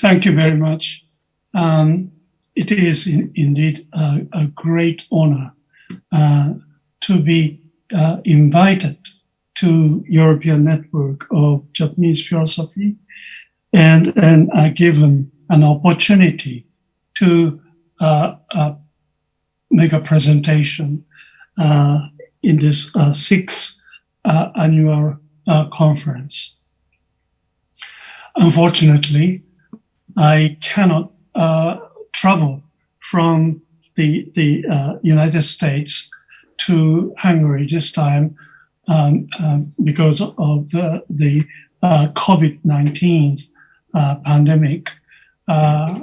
Thank you very much. Um, it is in, indeed a, a, great honor uh, to be uh, invited to European Network of Japanese Philosophy and, and uh, given an opportunity to uh, uh, make a presentation uh, in this sixth annual conference. Unfortunately, I cannot travel from the, the uh, United States to Hungary this time um, um, because of the, the uh, COVID-19 uh, pandemic, uh,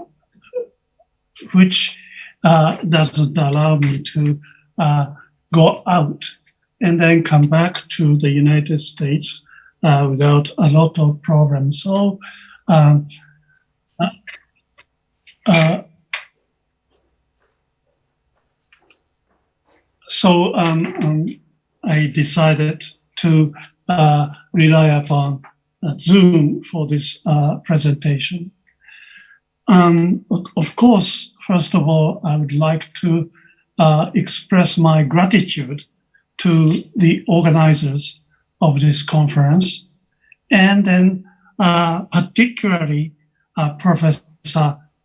which uh, doesn't allow me to uh, go out and then come back to the United States without a lot of problems. So um, so um, um, I decided to uh, rely upon uh, Zoom for this uh, presentation. Um, of course, first of all, I would like to uh, express my gratitude to the organizers of this conference, and then uh, particularly uh, Professor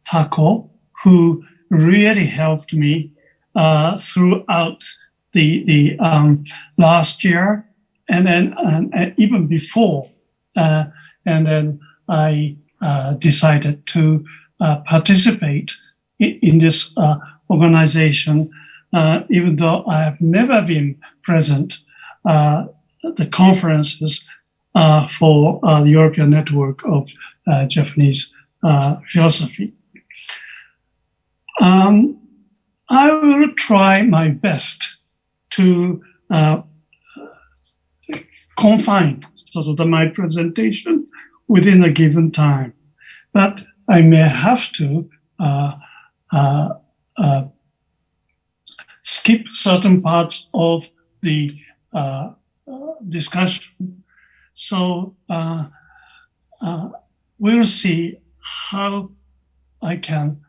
Tako, who really helped me uh, throughout the the um, last year, and then and even before, uh, and then I uh, decided to uh, participate in, in this uh, organization, uh, even though I have never been present at the conferences for the European Network of Japanese Philosophy. Um, I will try my best to uh, confine sort of my presentation within a given time. But I may have to uh, uh, uh skip certain parts of the uh, discussion. So uh, we'll see how I can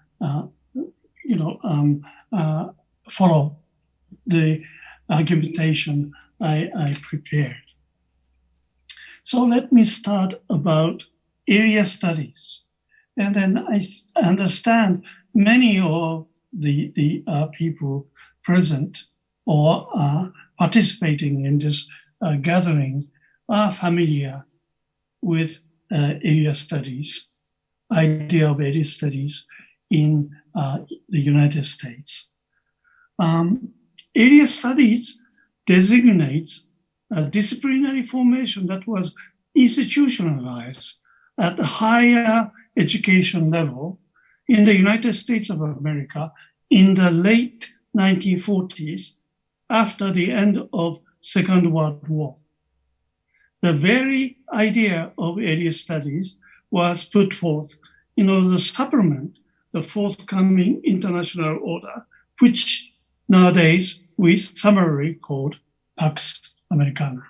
you know, um, uh, follow the argumentation I, I prepared. So let me start about area studies. And then I understand many of the, the uh, people present or uh, participating in this uh, gathering are familiar with uh, area studies, idea of area studies in uh, the United States. Um, area studies designates a disciplinary formation that was institutionalized at a higher education level in the United States of America in the late 1940s after the end of Second World War. The very idea of area studies was put forth in order to supplement the forthcoming international order, which nowadays we summarily called Pax Americana.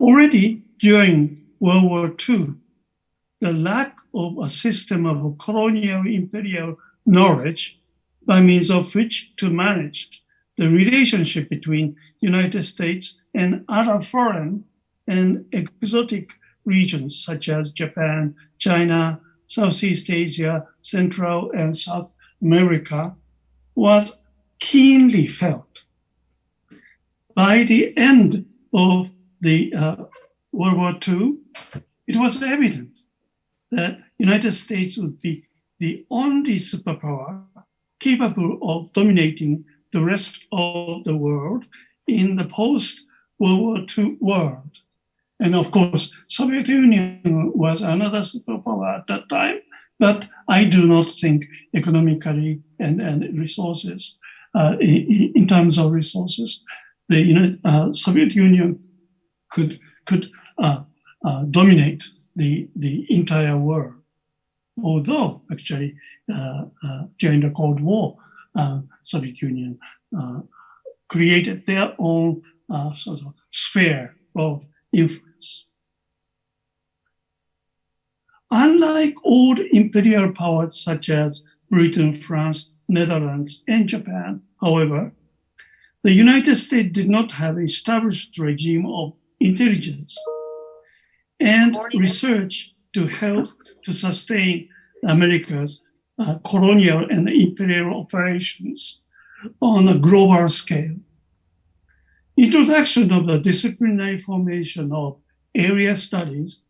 Already during World War II, the lack of a system of colonial imperial knowledge by means of which to manage the relationship between United States and other foreign and exotic regions such as Japan, China, Southeast Asia, Central and South America was keenly felt. By the end of the uh, World War II, it was evident that United States would be the only superpower capable of dominating the rest of the world in the post-World War II world. And of course, Soviet Union was another superpower at that time, but I do not think economically and, and resources, uh, in, in, terms of resources, the you know, uh, Soviet Union could could uh, uh dominate the the entire world. Although actually uh, uh, during the Cold War, Soviet Union created their own sort of sphere of unlike old imperial powers such as Britain, France, Netherlands, and Japan, however, the United States did not have an established regime of intelligence and research to help to sustain America's uh, colonial and imperial operations on a global scale. Introduction of the disciplinary formation of area studies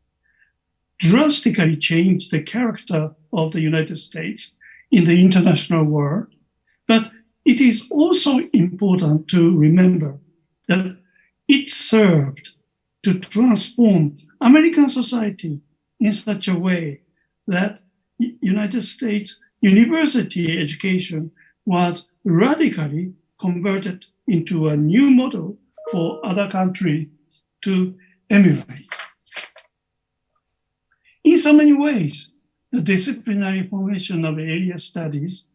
drastically changed the character of the United States in the international world. But it is also important to remember that it served to transform American society in such a way that United States university education was radically converted into a new model for other countries to emulate. In so many ways, the disciplinary formation of area studies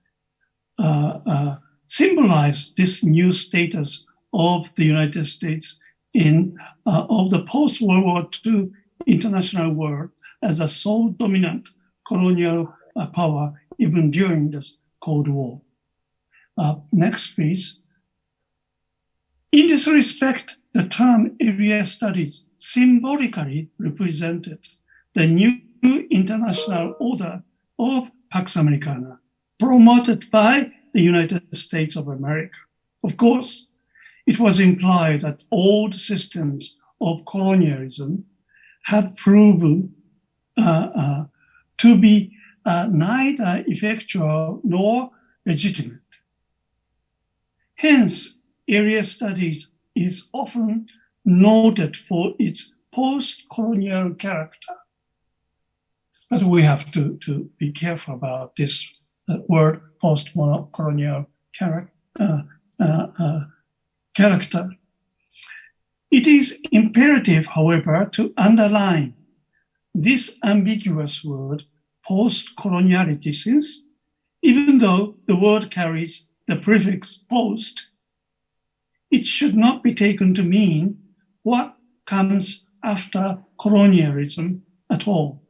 uh, uh, symbolize this new status of the United States in uh, of the post-World War II international world as a sole dominant colonial uh, power even during this Cold War. Uh, next, please. In this respect, the term area studies symbolically represented the new international order of Pax Americana, promoted by the United States of America. Of course, it was implied that old systems of colonialism had proven uh, uh, to be uh, neither effectual nor legitimate. Hence, area studies is often noted for its post-colonial character. But we have to, to be careful about this uh, word post-colonial uh, uh, uh, character. It is imperative, however, to underline this ambiguous word post-coloniality since even though the word carries the prefix post, it should not be taken to mean what comes after colonialism at all,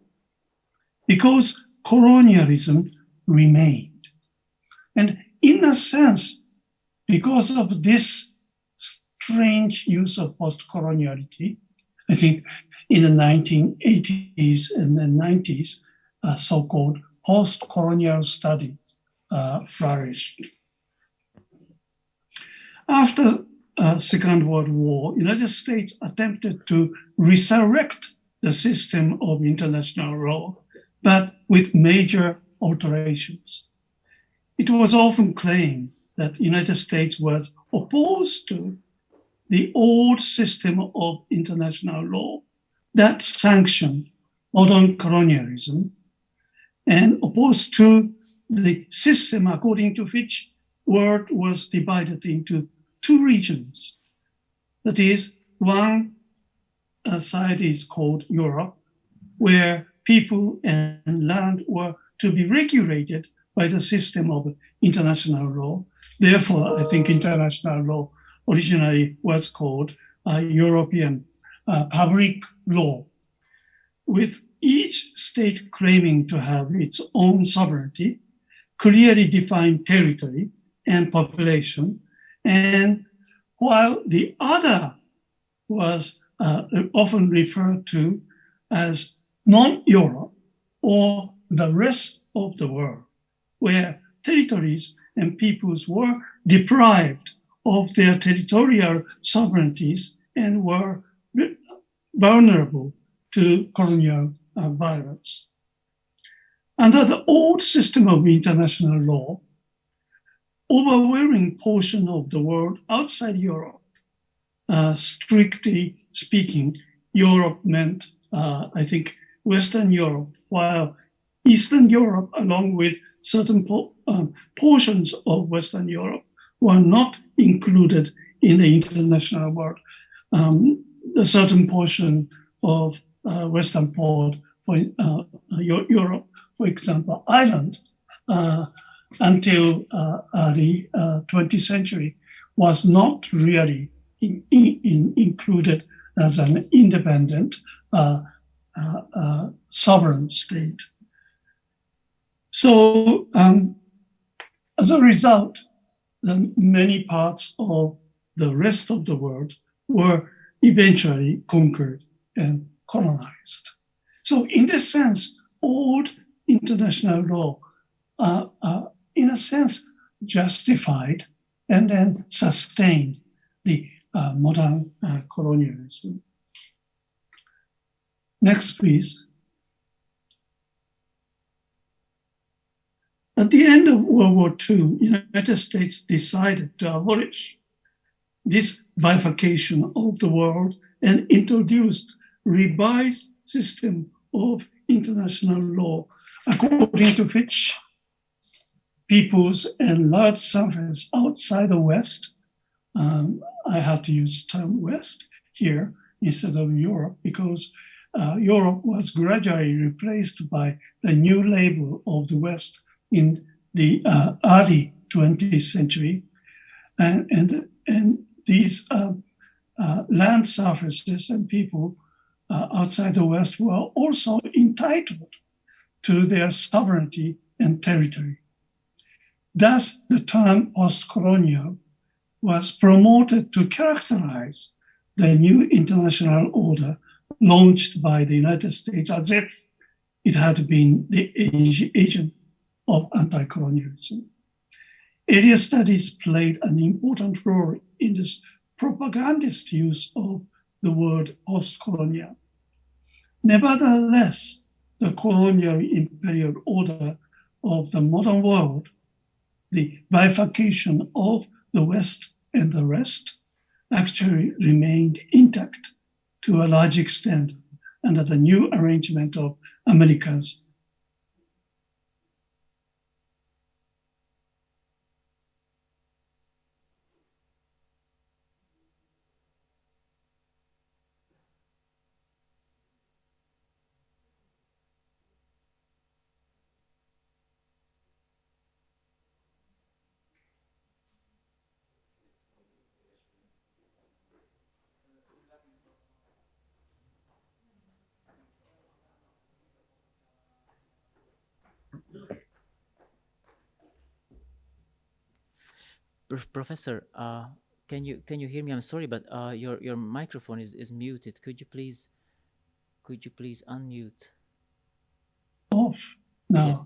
because colonialism remained. And in a sense, because of this strange use of post-coloniality, I think in the 1980s and the 90s, uh, so-called post-colonial studies uh, flourished. After uh, Second World War, United States attempted to resurrect the system of international law, but with major alterations. It was often claimed that United States was opposed to the old system of international law that sanctioned modern colonialism and opposed to the system according to which world was divided into two regions. That is, one uh, side is called Europe, where people and land were to be regulated by the system of international law. Therefore, I think international law originally was called uh, European uh, public law, with each state claiming to have its own sovereignty, clearly defined territory and population, and while the other was uh, often referred to as non-Europe or the rest of the world, where territories and peoples were deprived of their territorial sovereignties and were vulnerable to colonial uh, violence. Under the old system of international law, overwhelming portion of the world outside Europe, uh, strictly speaking, Europe meant, uh, I think, Western Europe, while Eastern Europe, along with certain po um, portions of Western Europe, were not included in the international world. Um, a certain portion of uh, Western port for uh, Europe, for example, Ireland, uh, until uh, early 20th century was not really in, in, included as an independent uh, uh, sovereign state. So um, as a result, many parts of the rest of the world were eventually conquered and colonized. So in this sense, old international law, uh, uh, in a sense, justified and then sustained the uh, modern uh, colonialism. Next, please. At the end of World War II, United States decided to abolish this bifurcation of the world and introduced revised system of international law, according to which peoples and large surfaces outside the West, um, I have to use the term West here instead of Europe because uh, Europe was gradually replaced by the new label of the West in the uh, early 20th century. And, and, and these uh, uh land surfaces and people uh, outside the West were also entitled to their sovereignty and territory. Thus, the term post-colonial was promoted to characterize the new international order launched by the United States as if it had been the agent of anti-colonialism. Area studies played an important role in this propagandist use of the word post-colonial. Nevertheless, the colonial imperial order of the modern world, the bifurcation of the West and the rest, actually remained intact to a large extent under the new arrangement of America's Professor, uh, can you can you hear me? I'm sorry, but uh, your your microphone is is muted. Could you please could you please unmute? Off now. Yes.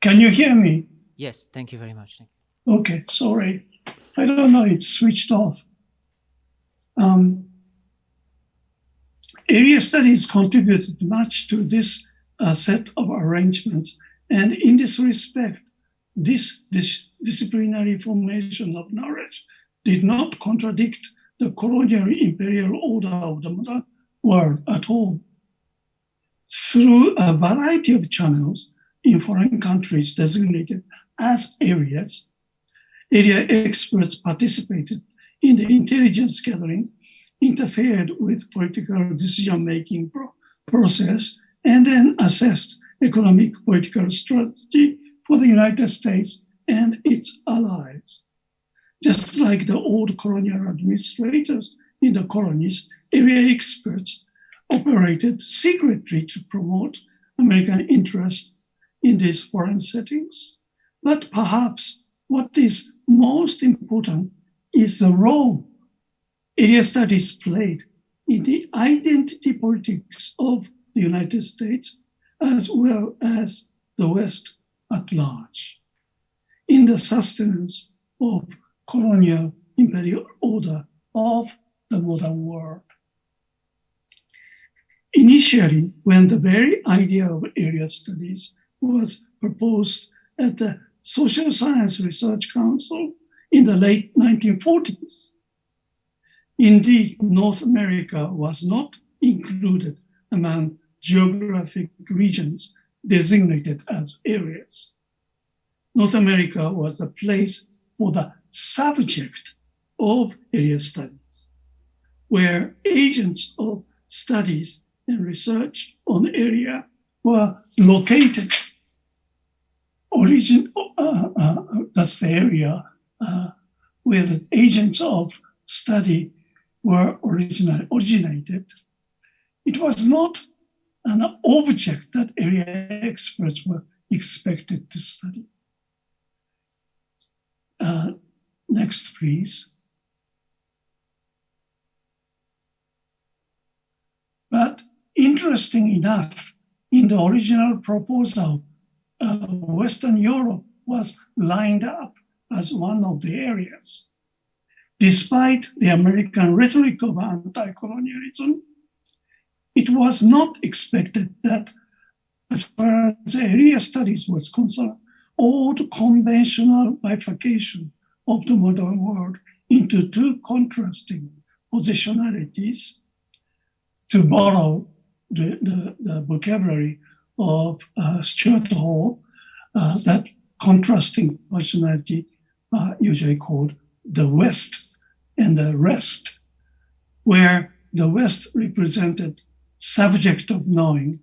Can you hear me? Yes. Thank you very much. Okay. Sorry. I don't know. It's switched off. Um, area studies contributed much to this uh, set of arrangements, and in this respect, this, this disciplinary formation of knowledge did not contradict the colonial imperial order of the modern world at all. Through a variety of channels in foreign countries designated as areas, area experts participated in the intelligence gathering, interfered with political decision-making pro process, and then assessed economic political strategy for the United States and its allies. Just like the old colonial administrators in the colonies, area experts operated secretly to promote American interests in these foreign settings. But perhaps what is most important is the role area studies played in the identity politics of the United States as well as the West at large in the sustenance of colonial imperial order of the modern world. Initially, when the very idea of area studies was proposed at the Social Science Research Council in the late 1940s, indeed, North America was not included among geographic regions designated as areas. North America was a place for the subject of area studies, where agents of studies and research on area were located. Origin, uh, uh, that's the area uh, where the agents of study were originally originated. It was not an object that area experts were expected to study. Uh, next, please. But interesting enough, in the original proposal, uh, Western Europe was lined up as one of the areas. Despite the American rhetoric of anti-colonialism, it was not expected that as far as area studies was concerned, old conventional bifurcation of the modern world into two contrasting positionalities to borrow the, the, the vocabulary of uh, Stuart Hall, uh, that contrasting positionality uh, usually called the West and the rest, where the West represented subject of knowing,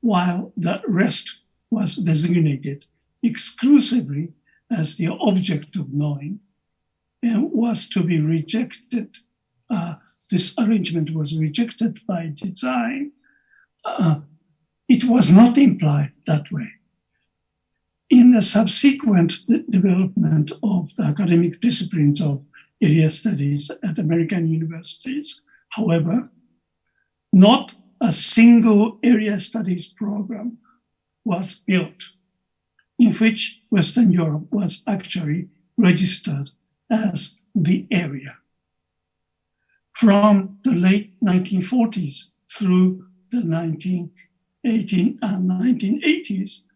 while the rest was designated exclusively as the object of knowing and was to be rejected. Uh, this arrangement was rejected by design. Uh, it was not implied that way. In the subsequent development of the academic disciplines of area studies at American universities, however, not a single area studies program was built in which Western Europe was actually registered as the area. From the late 1940s through the 1918 and 1980s,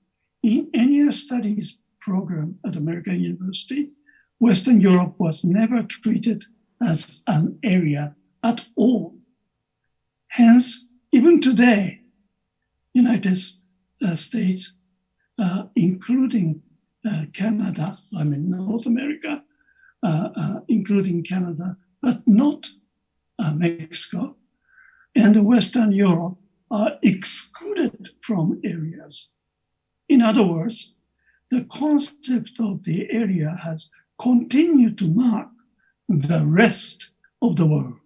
in any studies program at American University, Western Europe was never treated as an area at all. Hence, even today, United uh, States, including uh, Canada, I mean North America, uh, uh, including Canada, but not uh, Mexico, and Western Europe are excluded from areas. In other words, the concept of the area has continued to mark the rest of the world,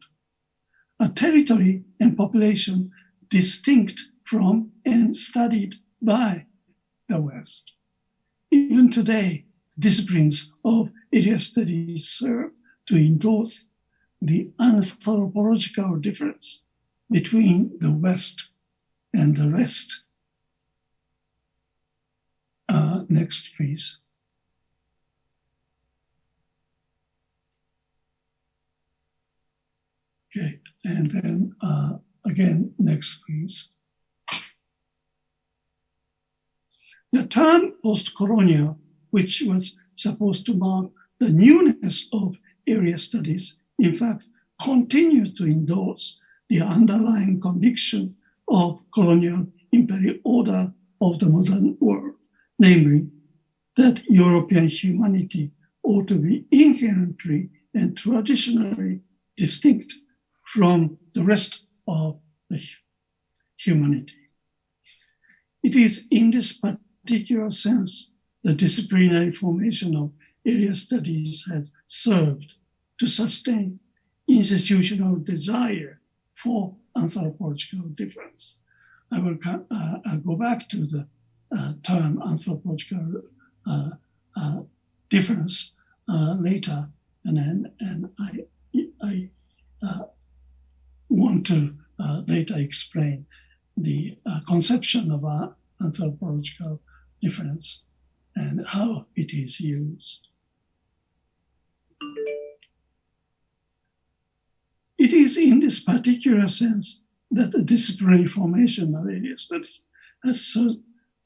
a territory and population distinct from and studied by the West. Even today, disciplines of area studies serve to endorse the anthropological difference between the West and the rest. Uh, next, please. Okay, and then uh, Again, next please. The term post-colonial, which was supposed to mark the newness of area studies, in fact, continued to endorse the underlying conviction of colonial imperial order of the modern world, namely that European humanity ought to be inherently and traditionally distinct from the rest of the humanity. It is in this particular sense the disciplinary formation of area studies has served to sustain institutional desire for anthropological difference. I will uh, I'll go back to the uh, term anthropological uh, uh difference uh, later, and then and I, I uh, want to uh, later explain the uh, conception of anthropological difference and how it is used. It is in this particular sense that the disciplinary formation of area studies has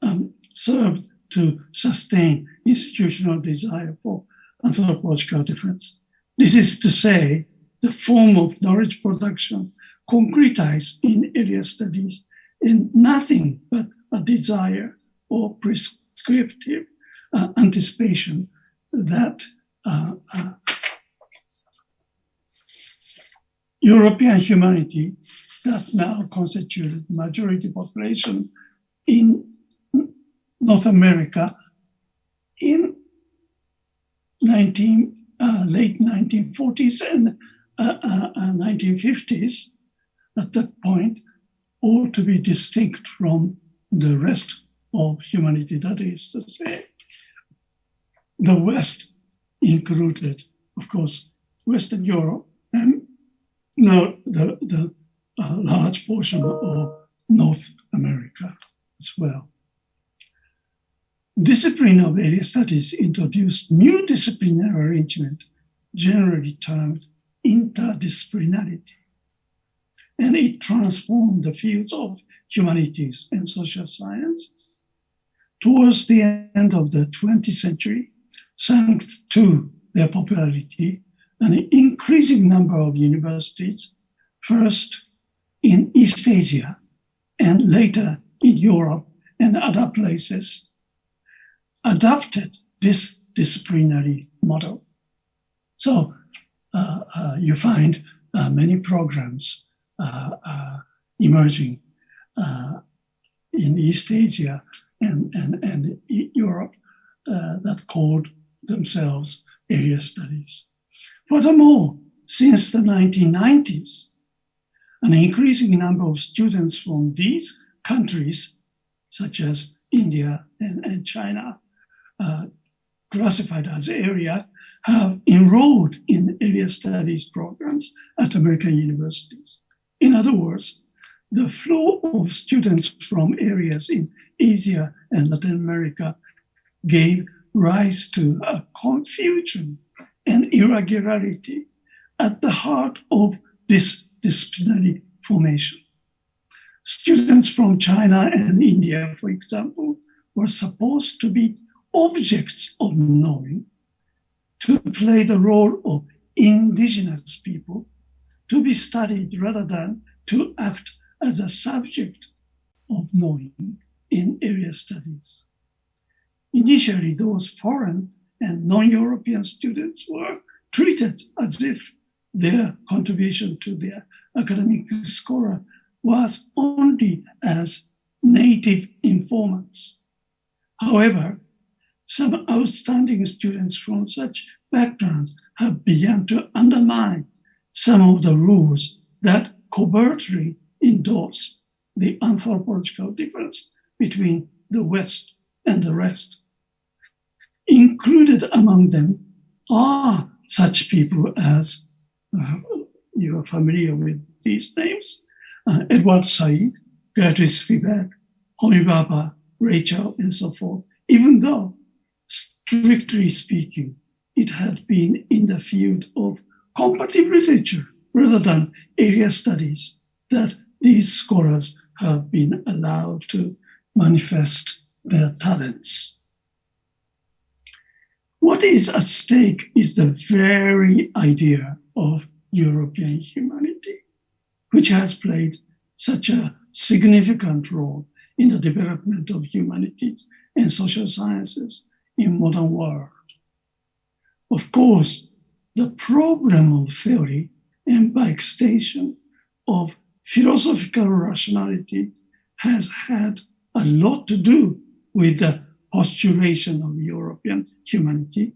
um, served to sustain institutional desire for anthropological difference. This is to say, the form of knowledge production concretized in area studies in nothing but a desire or prescriptive uh, anticipation that uh, uh, European humanity that now constituted majority population in North America in 19, uh, late 1940s and 1950s uh, uh, at that point ought to be distinct from the rest of humanity. That is to say, the West included, of course, Western Europe and now the, the uh, large portion of North America as well. Discipline of area studies introduced new disciplinary arrangement, generally termed interdisciplinarity. And it transformed the fields of humanities and social sciences. Towards the end of the 20th century, thanks to their popularity, an increasing number of universities, first in East Asia and later in Europe and other places, adopted this disciplinary model. So uh, uh, you find uh, many programs uh, uh, emerging uh, in East Asia and, and, and Europe that called themselves area studies. Furthermore, since the 1990s, an increasing number of students from these countries, such as India and, and China, uh, classified as area, have enrolled in area studies programs at American universities. In other words, the flow of students from areas in Asia and Latin America gave rise to a confusion and irregularity at the heart of this disciplinary formation. Students from China and India, for example, were supposed to be objects of knowing, to play the role of indigenous people, to be studied rather than to act as a subject of knowing in area studies. Initially, those foreign and non-European students were treated as if their contribution to their academic scholar was only as native informants. However, some outstanding students from such backgrounds have begun to undermine some of the rules that covertly endorse the anthropological difference between the West and the rest. Included among them are such people as uh, you are familiar with these names uh, Edward Said, Gayatri Spivak, Homi Bhabha, Rey Chow, and so forth, even though, strictly speaking, it had been in the field of comparative literature rather than area studies that these scholars have been allowed to manifest their talents. What is at stake is the very idea of European humanity, which has played such a significant role in the development of humanities and social sciences in modern world. Of course, the problem of theory and by extension of philosophical rationality has had a lot to do with the postulation of European humanity,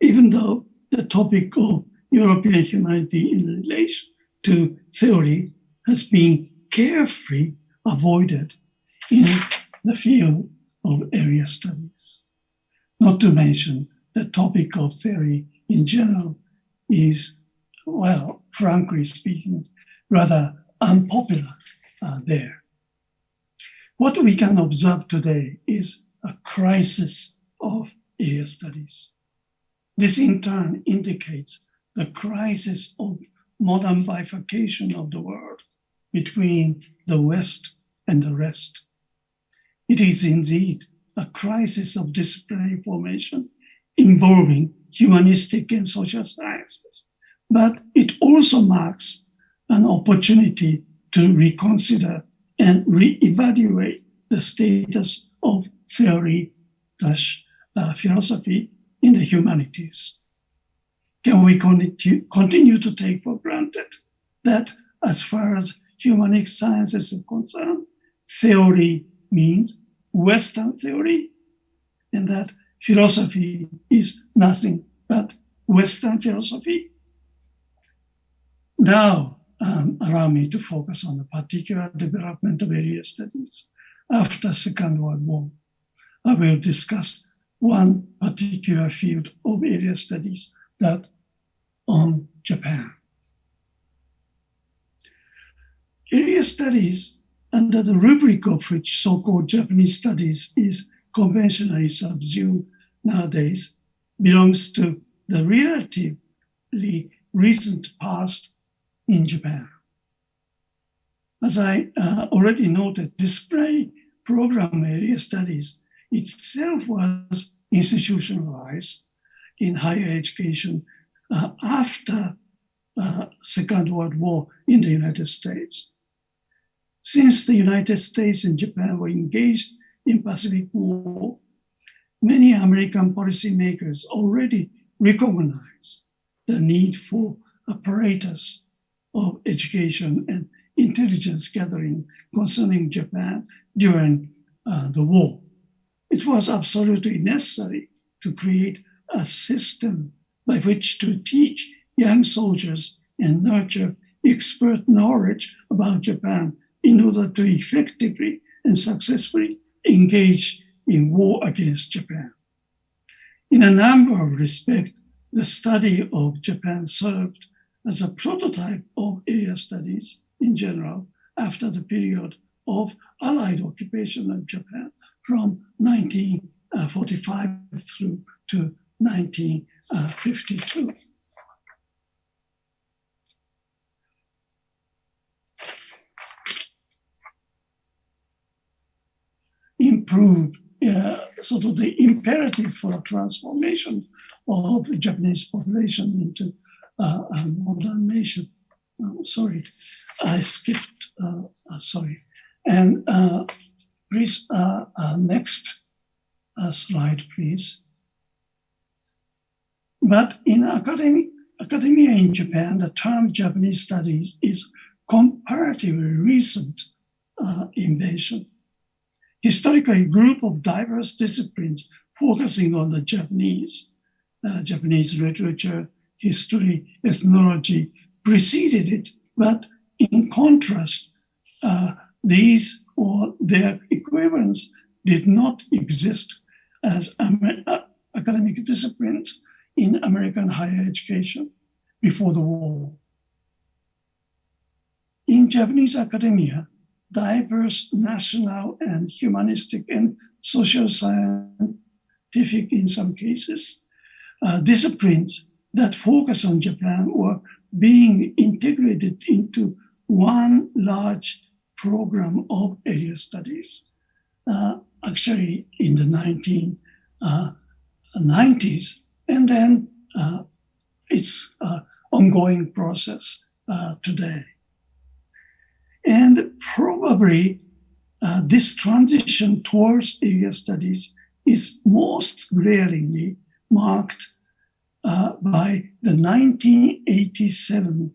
even though the topic of European humanity in relation to theory has been carefully avoided in the field of area studies. Not to mention the topic of theory in general is, well, frankly speaking, rather unpopular uh, there. What we can observe today is a crisis of area studies. This in turn indicates the crisis of modern bifurcation of the world between the West and the rest. It is indeed a crisis of disciplinary formation involving humanistic and social sciences, but it also marks an opportunity to reconsider and re-evaluate the status of theory dash uh, philosophy in the humanities. Can we continue to take for granted that as far as humanic sciences are concerned, theory means Western theory, and that philosophy is nothing but Western philosophy? Now, um, allow me to focus on the particular development of area studies after Second World War. I will discuss one particular field of area studies that on Japan. Area studies under the rubric of which so-called Japanese studies is conventionally subsumed nowadays belongs to the relatively recent past in Japan. As I uh, already noted, display program area studies itself was institutionalized in higher education uh, after uh, Second World War in the United States. Since the United States and Japan were engaged in Pacific War, many American policymakers already recognized the need for apparatus of education and intelligence gathering concerning Japan during uh, the war. It was absolutely necessary to create a system by which to teach young soldiers and nurture expert knowledge about Japan in order to effectively and successfully engage in war against Japan. In a number of respects, the study of Japan served as a prototype of area studies in general after the period of Allied occupation of Japan from 1945 through to 1952. Improve uh, sort of the imperative for transformation of the Japanese population into uh, a modern nation. Oh, sorry, I skipped, uh, uh sorry. And uh, please, uh, next slide, please. But in academic, academia in Japan, the term Japanese studies is comparatively recent invention historically a group of diverse disciplines focusing on the Japanese, uh, Japanese literature, history, ethnology preceded it. But in contrast, uh, these or their equivalents did not exist as Amer uh, academic disciplines in American higher education before the war. In Japanese academia, diverse national and humanistic and social scientific, in some cases, uh, disciplines that focus on Japan were being integrated into one large program of area studies. Uh, actually, in the 1990s, uh, and then uh, it's an ongoing process uh, today. And probably uh, this transition towards area studies is most glaringly marked uh, by the 1987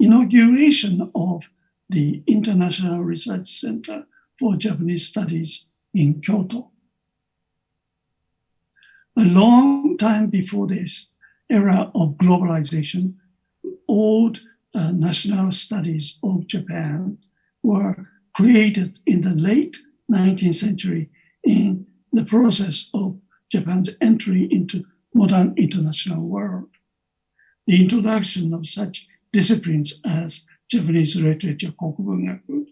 inauguration of the International Research Center for Japanese Studies in Kyoto. A long time before this era of globalization, old uh, national studies of Japan were created in the late 19th century in the process of Japan's entry into modern international world. The introduction of such disciplines as Japanese literature kokubungaku,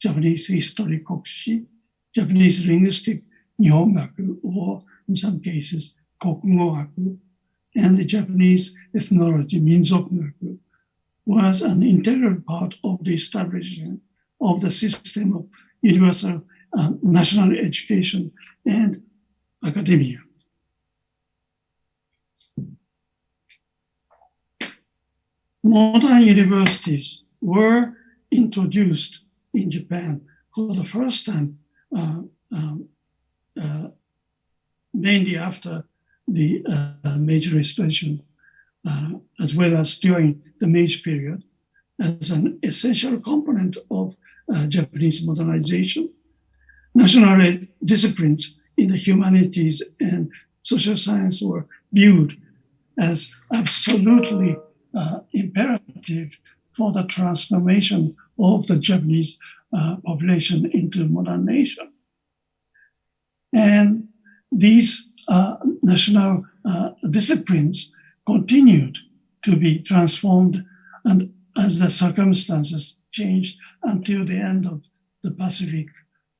Japanese history kokushi, Japanese linguistic nihongaku, or in some cases kokugogaku, and the Japanese ethnology minzokugaku was an integral part of the establishment of the system of universal uh, national education and academia. Modern universities were introduced in Japan for the first time, uh, um, uh, mainly after the uh, Meiji Restoration, uh, as well as during the Meiji period, as an essential component of uh, Japanese modernization. National disciplines in the humanities and social science were viewed as absolutely uh, imperative for the transformation of the Japanese uh, population into modern nation. And these uh, national uh, disciplines continued to be transformed and as the circumstances changed until the end of the Pacific,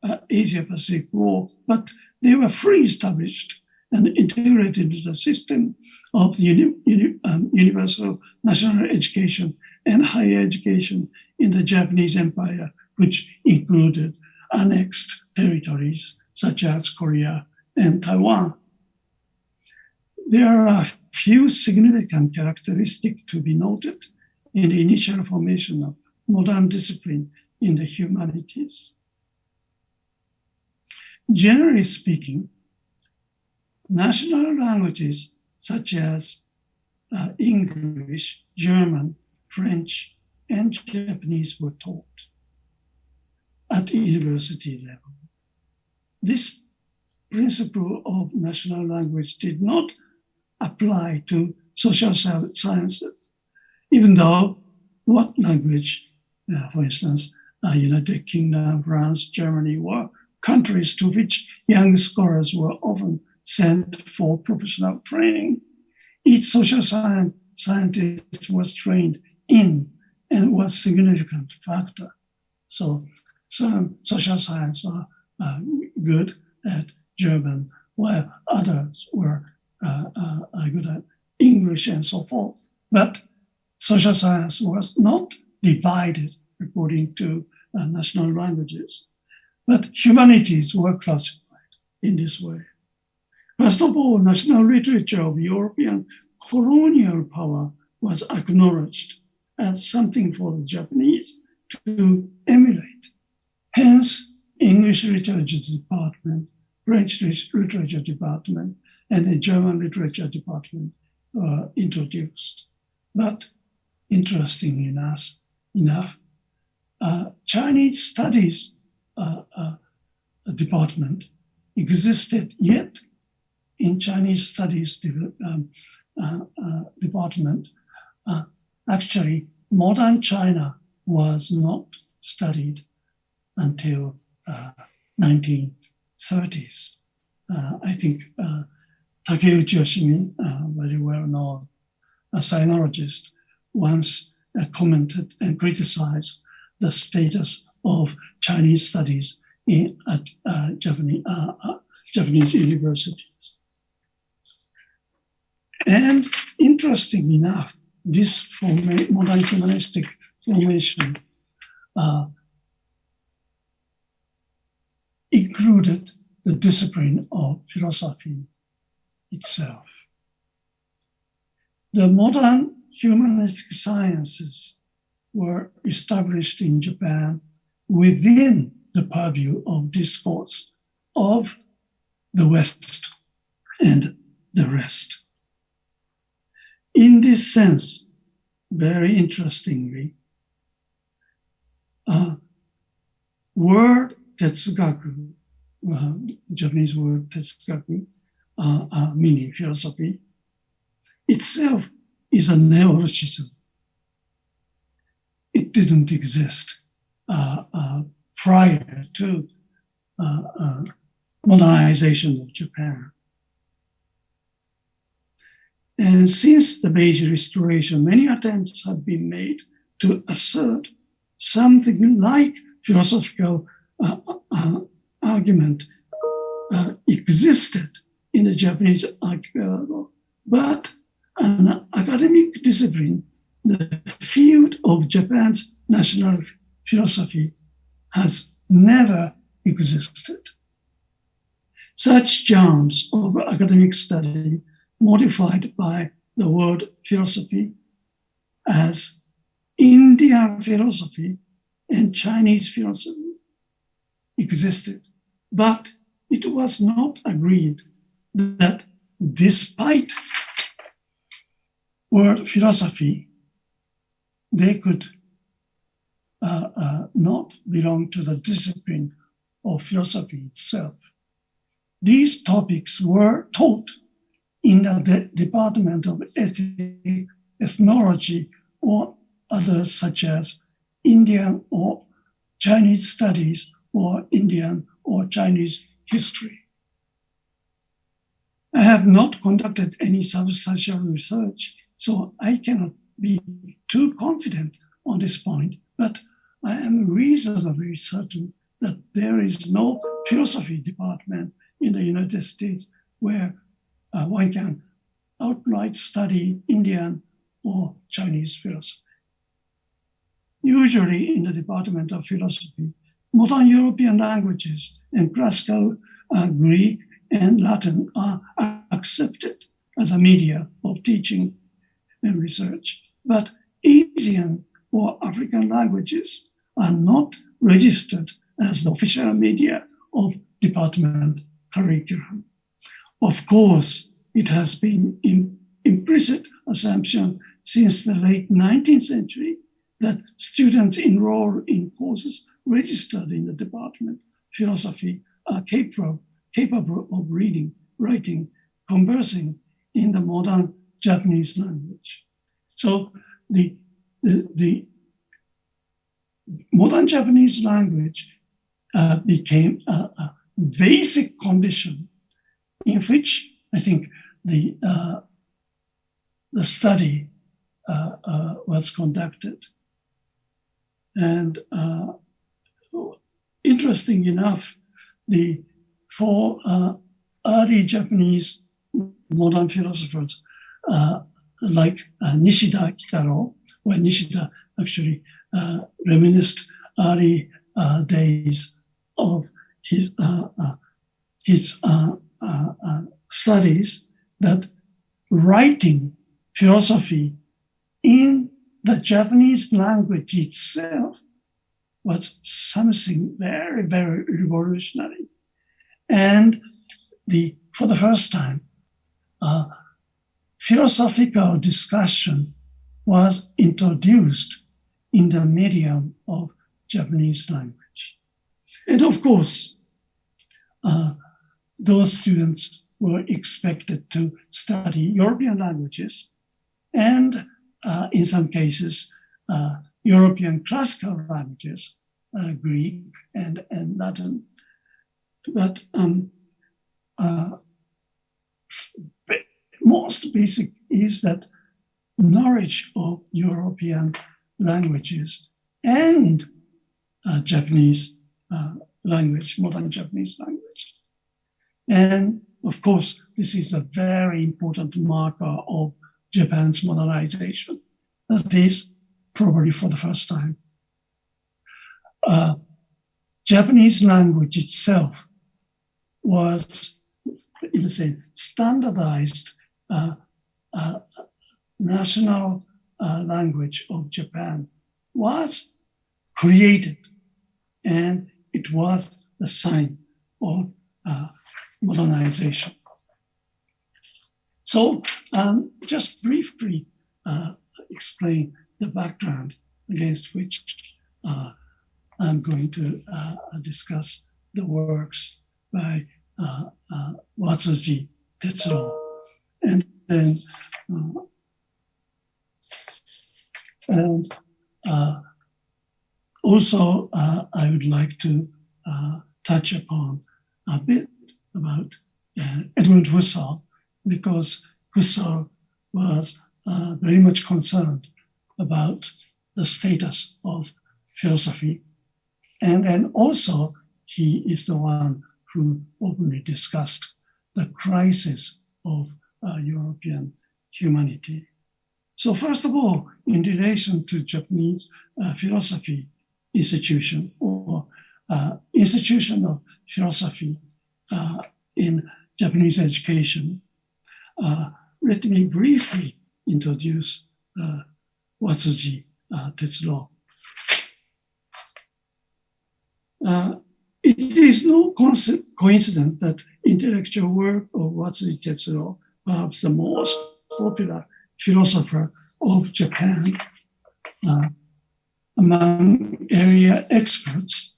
uh, Asia Pacific War, but they were fully established and integrated into the system of uni, uni, um, universal national education and higher education in the Japanese Empire, which included annexed territories such as Korea and Taiwan. There are a few significant characteristics to be noted in the initial formation of modern discipline in the humanities. Generally speaking, national languages such as uh, English, German, French, and Japanese were taught at university level. This principle of national language did not apply to social sciences, even though what language, uh, for instance, uh, United Kingdom, France, Germany were countries to which young scholars were often sent for professional training. Each social science scientist was trained in and was significant factor. So some social science are uh, good at German, while others were uh, uh, good at English and so forth. But social science was not divided according to uh, national languages. But humanities were classified in this way. First of all, national literature of European colonial power was acknowledged as something for the Japanese to emulate. Hence, English literature department, French literature department, and the German literature department uh, introduced. But interestingly enough, enough uh, Chinese studies uh, uh department existed yet in Chinese studies um, uh, uh, department. actually, modern China was not studied until 1930s. I think Takeuchi Yoshimi, uh, very well known a sinologist, once uh, commented and criticized the status of Chinese studies in at uh, Japanese, uh, uh, Japanese universities. And interesting enough, this modern humanistic formation uh, included the discipline of philosophy itself. The modern humanistic sciences were established in Japan within the purview of discourse of the West and the rest. In this sense, very interestingly, uh, word tetsugaku, uh, Japanese word tetsugaku, uh, uh, meaning philosophy, itself is a neologism. It didn't exist uh, uh prior to uh, modernization of Japan. And since the Meiji Restoration, many attempts have been made to assert something like philosophical uh, uh, uh, argument existed in the Japanese archipelago. But an academic discipline, the field of Japan's national philosophy has never existed. Such genres of academic study modified by the word philosophy as Indian philosophy and Chinese philosophy existed, but it was not agreed that despite word philosophy, they could uh, uh, not belong to the discipline of philosophy itself. These topics were taught in the de Department of Ethic, Ethnology or others such as Indian or Chinese studies or Indian or Chinese history. I have not conducted any substantial research, so I cannot be too confident on this point, but I am reasonably certain that there is no philosophy department in the United States where uh, one can outright study Indian or Chinese philosophy. Usually in the Department of Philosophy, modern European languages and classical uh, Greek and Latin are accepted as a media of teaching and research. But Asian or African languages are not registered as the official media of department curriculum. Of course, it has been in implicit assumption since the late 19th century that students enrolled in courses registered in the department philosophy are capable, capable of reading, writing, conversing in the modern Japanese language. So the, the, the modern Japanese language uh, became a, a, basic condition in which I think the uh, the study uh, uh was conducted. And uh, interesting enough, the four uh, early Japanese modern philosophers like Nishida Kitaro, where Nishida actually reminisced early days of his uh, uh, uh, studies that writing philosophy in the Japanese language itself was something very, very revolutionary. And the for the first time, uh, philosophical discussion was introduced in the medium of Japanese language. And of course, uh, those students were expected to study European languages and uh, in some cases, uh, European classical languages, uh, Greek and, and Latin. But um, uh, most basic is that knowledge of European languages and uh, Japanese uh, language, modern Japanese language. And of course, this is a very important marker of Japan's modernization. That is probably for the first time. Uh, Japanese language itself was, in a sense, standardized uh, uh, national uh, language of Japan was created and it was the sign of uh, modernization. So um, just briefly uh, explain the background against which uh, I'm going to uh, discuss the works by uh, uh, Watsuji Tetsuro. And then, uh, and uh, also I would like to touch upon a bit about Edmund Husserl, because Husserl was uh, very much concerned about the status of philosophy. And then also, he is the one who openly discussed the crisis of uh, European humanity. So first of all, in relation to Japanese uh, philosophy institution or uh, institution of philosophy uh, in Japanese education, uh, let me briefly introduce uh, Watsuji uh, Tetsuro. Uh, it is no coincidence that intellectual work of Watsuji Tetsuro, perhaps the most popular philosopher of Japan, uh, among area experts,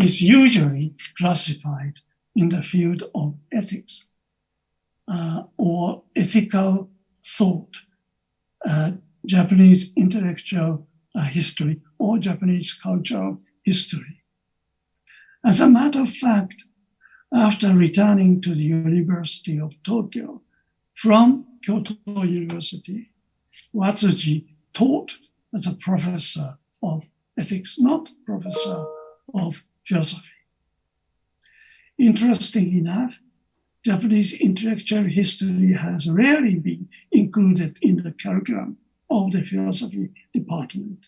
is usually classified in the field of ethics uh, or ethical thought uh, Japanese intellectual uh, history or Japanese cultural history. As a matter of fact, after returning to the University of Tokyo from Kyoto University, Watsuji taught as a professor of ethics, not professor of philosophy. Interesting enough, Japanese intellectual history has rarely been included in the curriculum of the philosophy department.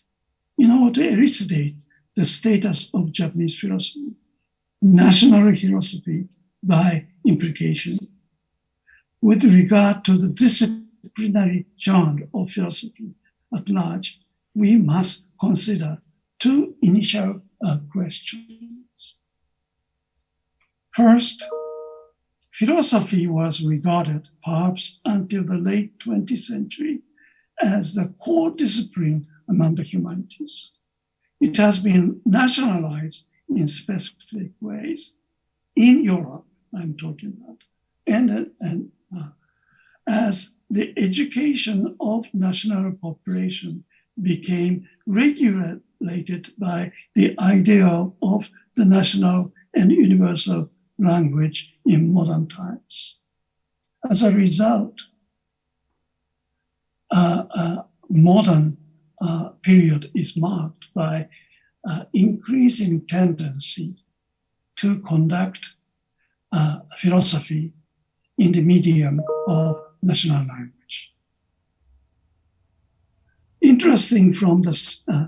In order to elucidate the status of Japanese philosophy, national philosophy by implication, with regard to the disciplinary genre of philosophy at large, we must consider two initial uh, questions. First, philosophy was regarded, perhaps until the late 20th century, as the core discipline among the humanities. It has been nationalized in specific ways in Europe, I'm talking about, and, and uh, as the education of national population became regulated by the ideal of the national and universal language in modern times. As a result, uh, uh, modern uh, period is marked by uh, increasing tendency to conduct uh, philosophy in the medium of national language. Interesting from the, uh,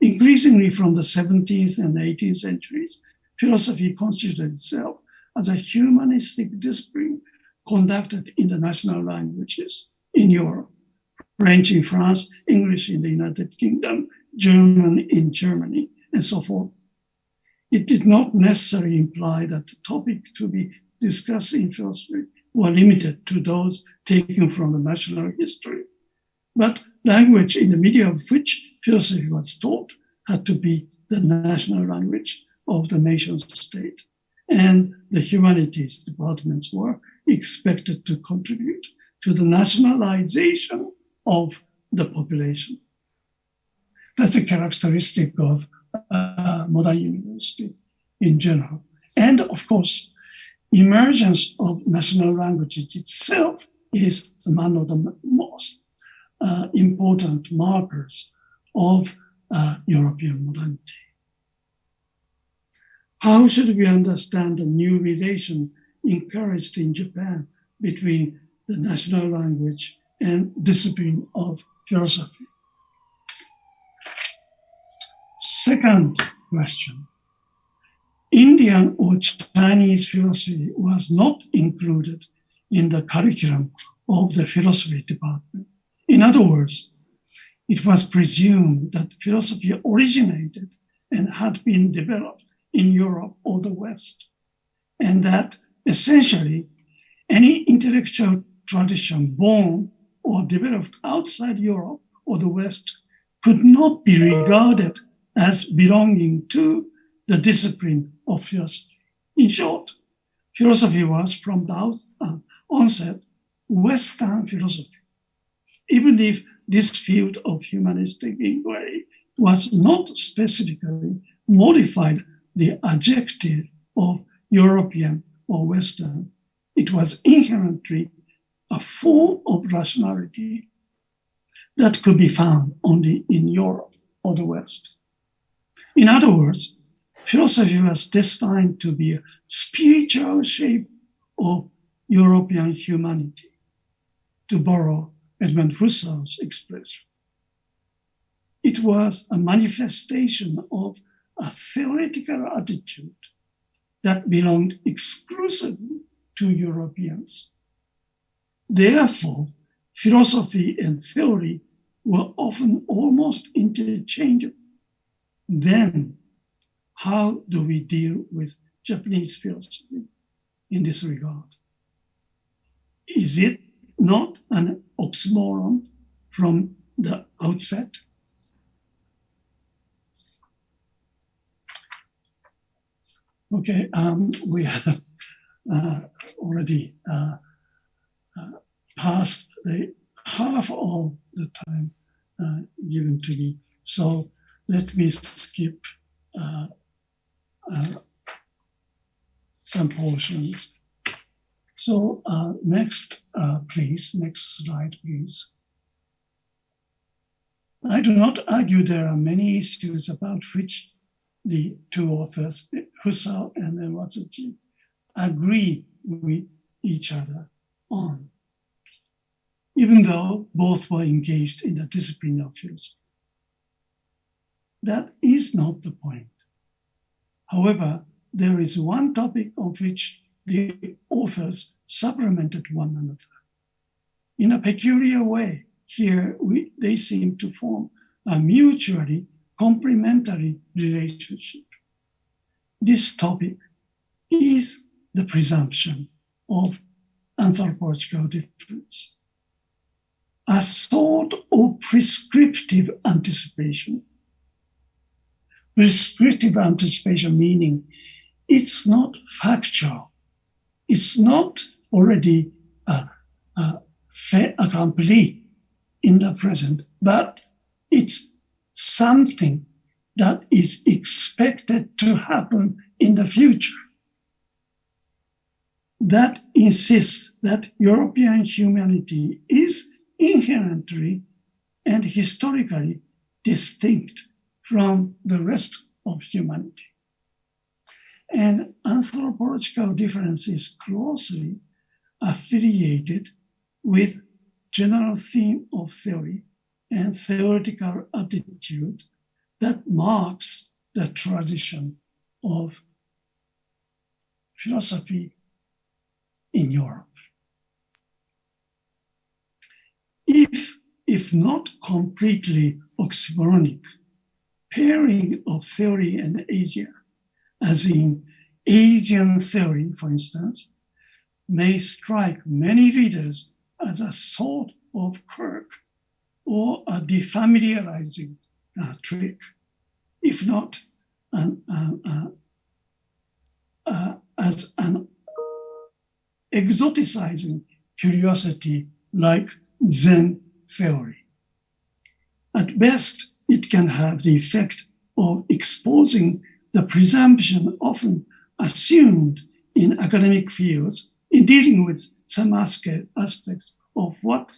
increasingly from the 17th and 18th centuries, philosophy considered itself as a humanistic discipline conducted in the national languages in Europe, French in France, English in the United Kingdom, German in Germany, and so forth. It did not necessarily imply that the topic to be discussed in philosophy were limited to those taken from the national history. But language in the medium of which philosophy was taught had to be the national language of the nation state. And the humanities departments were expected to contribute to the nationalization of the population. That's a characteristic of uh, modern university in general. And of course, emergence of national languages itself is one of the most uh, important markers of uh, European modernity. How should we understand the new relation encouraged in Japan between the national language and discipline of philosophy? Second question. Indian or Chinese philosophy was not included in the curriculum of the philosophy department. In other words, it was presumed that philosophy originated and had been developed in Europe or the West, and that essentially any intellectual tradition born or developed outside Europe or the West could not be regarded as belonging to the discipline of philosophy. In short, philosophy was from the uh, onset Western philosophy, even if this field of humanistic inquiry was not specifically modified the adjective of European or Western, it was inherently a form of rationality that could be found only in Europe or the West. In other words, philosophy was destined to be a spiritual shape of European humanity, to borrow Edmund Husserl's expression. It was a manifestation of a theoretical attitude that belonged exclusively to Europeans. Therefore, philosophy and theory were often almost interchangeable. Then, how do we deal with Japanese philosophy in this regard? Is it not an oxymoron from the outset? Okay, um, we have uh, already uh, uh, passed the half of the time uh, given to me. So let me skip uh, uh, some portions. So next, please, next slide, please. I do not argue there are many issues about which the two authors, Husserl and Watsuji, agree with each other on, even though both were engaged in the discipline of philosophy. That is not the point. However, there is one topic on which the authors supplemented one another. In a peculiar way, here we, they seem to form a mutually complementary relationship. This topic is the presumption of anthropological difference, a sort of prescriptive anticipation. Prescriptive anticipation meaning it's not factual, it's not already uh, uh, fait accompli in the present, but it's something that is expected to happen in the future. That insists that European humanity is inherently and historically distinct from the rest of humanity. And anthropological difference is closely affiliated with general theme of theory and theoretical attitude that marks the tradition of philosophy in Europe. If, if not completely oxymoronic, pairing of theory and Asia, as in Asian theory, for instance, may strike many readers as a sort of quirk or a defamiliarizing uh, trick, if not an, uh, uh, uh, as an exoticizing curiosity like Zen theory. At best, it can have the effect of exposing the presumption often assumed in academic fields in dealing with some aspects of what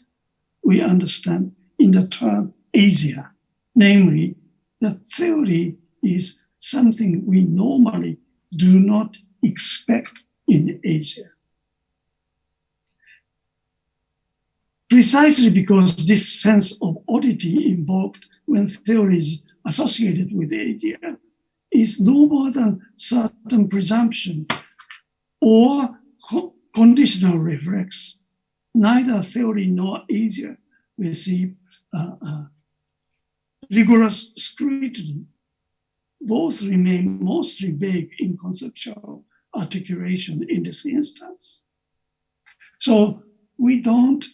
we understand in the term Asia, namely, that theory is something we normally do not expect in Asia. Precisely because this sense of oddity invoked when theories associated with Asia is no more than certain presumption or co conditional reflex. Neither theory nor Asia receive uh, uh, rigorous scrutiny. Both remain mostly vague in conceptual articulation in this instance. So we don't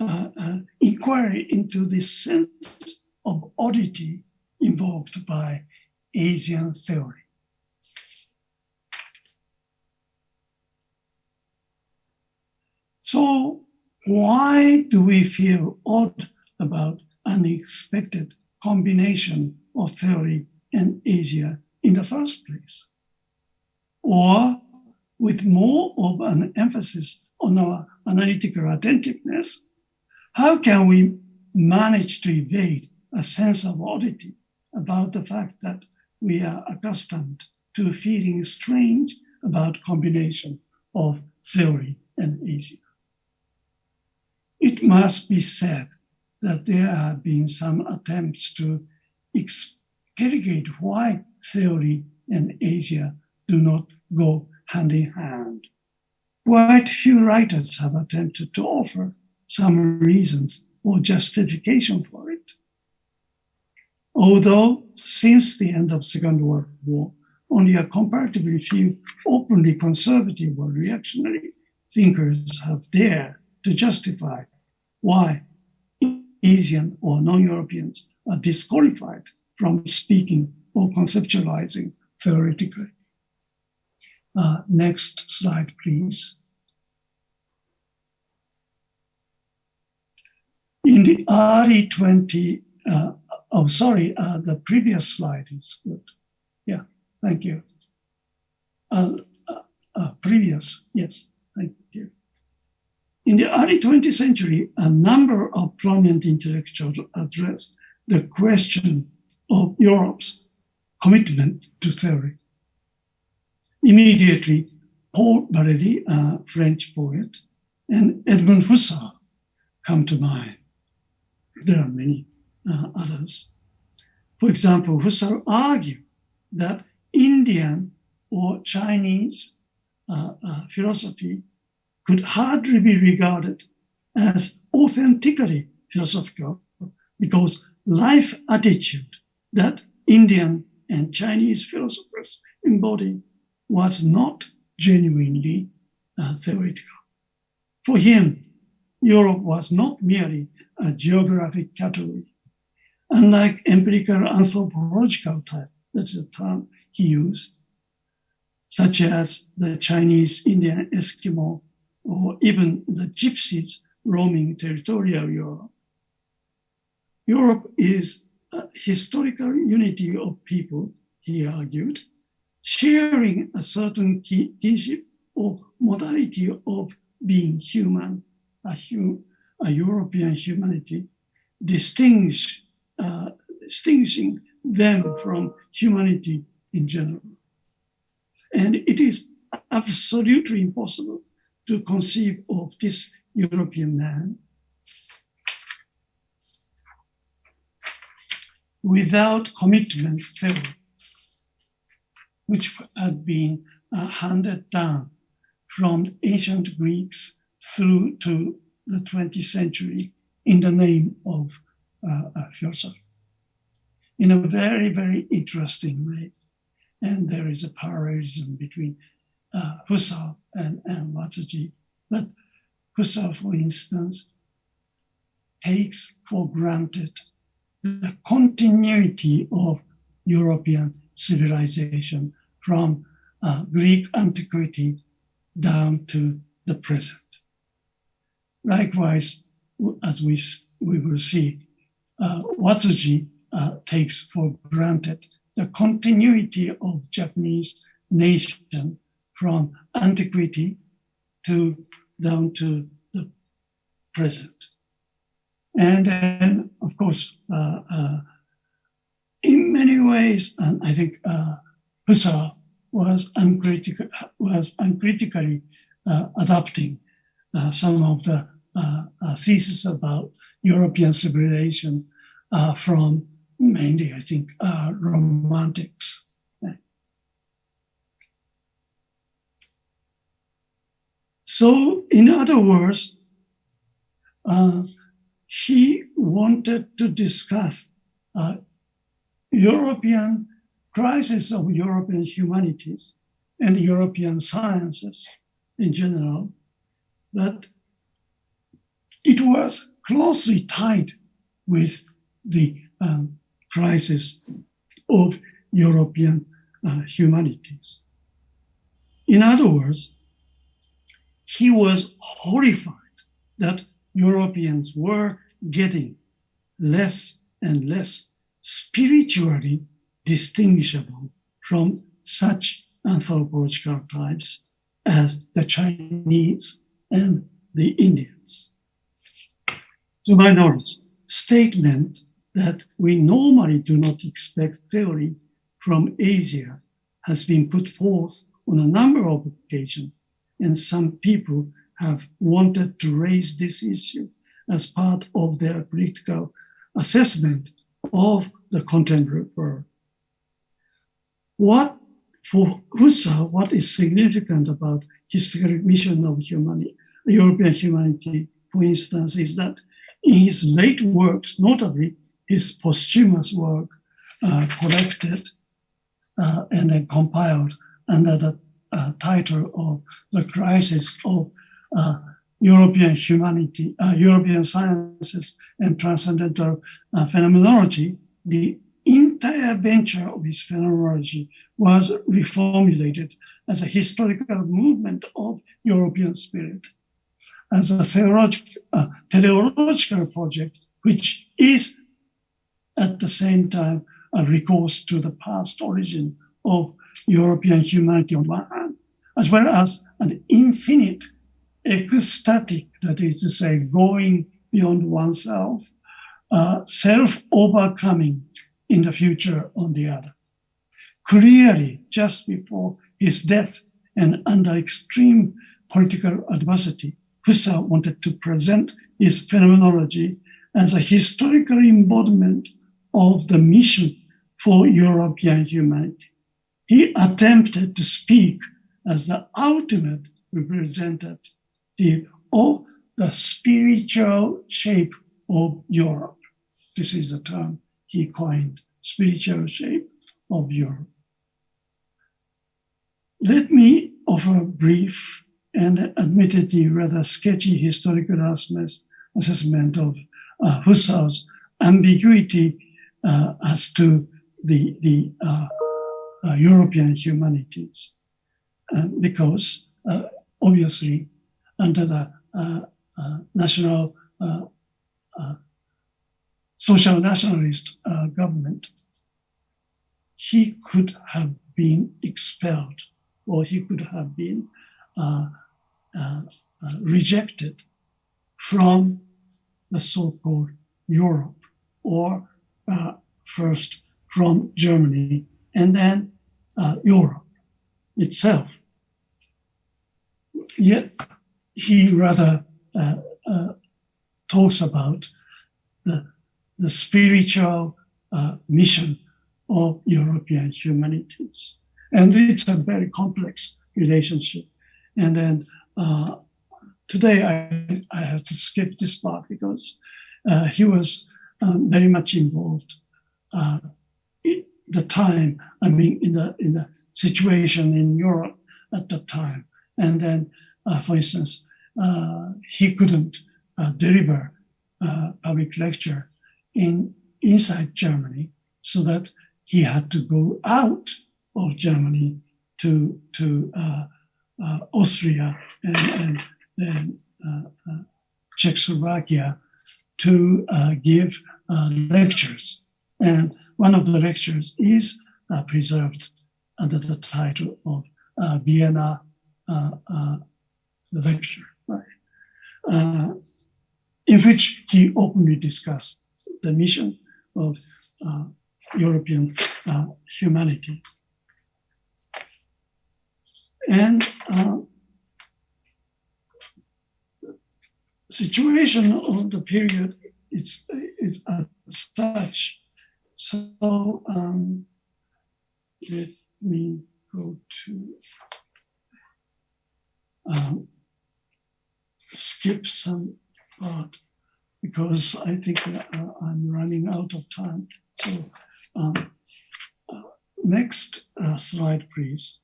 uh, uh, inquire into the sense of oddity invoked by Asian theory. So why do we feel odd about unexpected combination of theory and Asia in the first place? Or with more of an emphasis on our analytical attentiveness, how can we manage to evade a sense of oddity about the fact that we are accustomed to feeling strange about combination of theory and Asia? It must be said that there have been some attempts to explicate why theory and Asia do not go hand in hand. Quite few writers have attempted to offer some reasons or justification for it. Although since the end of Second World War, only a comparatively few openly conservative or reactionary thinkers have dared to justify why Asian or non-Europeans are disqualified from speaking or conceptualizing theoretically. Uh, next slide, please. In the early 20, uh, oh, sorry, uh, the previous slide is good. Yeah, thank you. Uh, uh, uh, previous, yes. In the early 20th century, a number of prominent intellectuals addressed the question of Europe's commitment to theory. Immediately, Paul Valéry, a French poet, and Edmund Husserl come to mind. There are many uh, others. For example, Husserl argued that Indian or Chinese uh, uh, philosophy could hardly be regarded as authentically philosophical because life attitude that Indian and Chinese philosophers embody was not genuinely uh, theoretical. For him, Europe was not merely a geographic category. Unlike empirical anthropological type, that's the term he used, such as the Chinese Indian Eskimo or even the gypsies roaming territorial Europe. Europe is a historical unity of people, he argued, sharing a certain kinship or modality of being human, a, hum, a European humanity, distinguish, uh, distinguishing them from humanity in general. And it is absolutely impossible to conceive of this European man without commitment theory, which had been uh, handed down from ancient Greeks through to the 20th century in the name of uh, philosophy in a very, very interesting way. And there is a parallelism between uh, Husserl and, and Watsuji. But Husserl, for instance, takes for granted the continuity of European civilization from uh, Greek antiquity down to the present. Likewise, as we, we will see, uh, Watsuji uh, takes for granted the continuity of Japanese nation from antiquity to down to the present. And then, of course, uh, uh, in many ways, and I think uh, Husserl was, was uncritically uh, adopting uh, some of the uh, uh, thesis about European civilization from mainly, I think, romantics. So, in other words, he wanted to discuss uh, European crisis of European humanities and European sciences in general, that it was closely tied with the um, crisis of European uh, humanities. In other words, he was horrified that Europeans were getting less and less spiritually distinguishable from such anthropological types as the Chinese and the Indians. To my knowledge, statement that we normally do not expect theory from Asia has been put forth on a number of occasions, and some people have wanted to raise this issue as part of their critical assessment of the contemporary world. What for Husserl, what is significant about historical mission of humanity, European humanity, for instance, is that in his late works, notably his posthumous work, uh, collected uh, and then compiled under the uh, title of The Crisis of uh, European humanity, uh, European sciences and transcendental uh, phenomenology, the entire venture of his phenomenology was reformulated as a historical movement of European spirit, as a theological, uh, teleological project, which is at the same time a recourse to the past origin of European humanity on one hand, as well as an infinite ecstatic, that is to say, going beyond oneself, uh, self-overcoming in the future on the other. Clearly, just before his death and under extreme political adversity, Husserl wanted to present his phenomenology as a historical embodiment of the mission for European humanity. He attempted to speak as the ultimate representative of the spiritual shape of Europe. This is the term he coined, spiritual shape of Europe. Let me offer a brief and admittedly rather sketchy historical assessment of uh, Husserl's ambiguity uh, as to the, the uh, uh European humanities. Because uh, obviously under the uh, national social nationalist government, he could have been expelled or he could have been uh, uh, uh, rejected from the so-called Europe, or uh, first from Germany, and then uh, Europe itself. Yet he rather uh, talks about the, the spiritual mission of European humanities. And it's a very complex relationship. And then uh, today I, I have to skip this part because uh, he was um, very much involved uh, the time, I mean, in the, in the situation in Europe at that time. And then, uh, for instance, uh, he couldn't uh, deliver public lecture in inside Germany so that he had to go out of Germany to, to uh, Austria and, and, uh, uh, Czechoslovakia to give lectures. And one of the lectures is preserved under the title of Vienna lecture, right? in which he openly discussed the mission of uh, European uh, humanity. And uh, situation of the period is, is as such. So um, let me go to um, skip some part because I think uh, I'm running out of time. So um, uh, next uh, slide, please.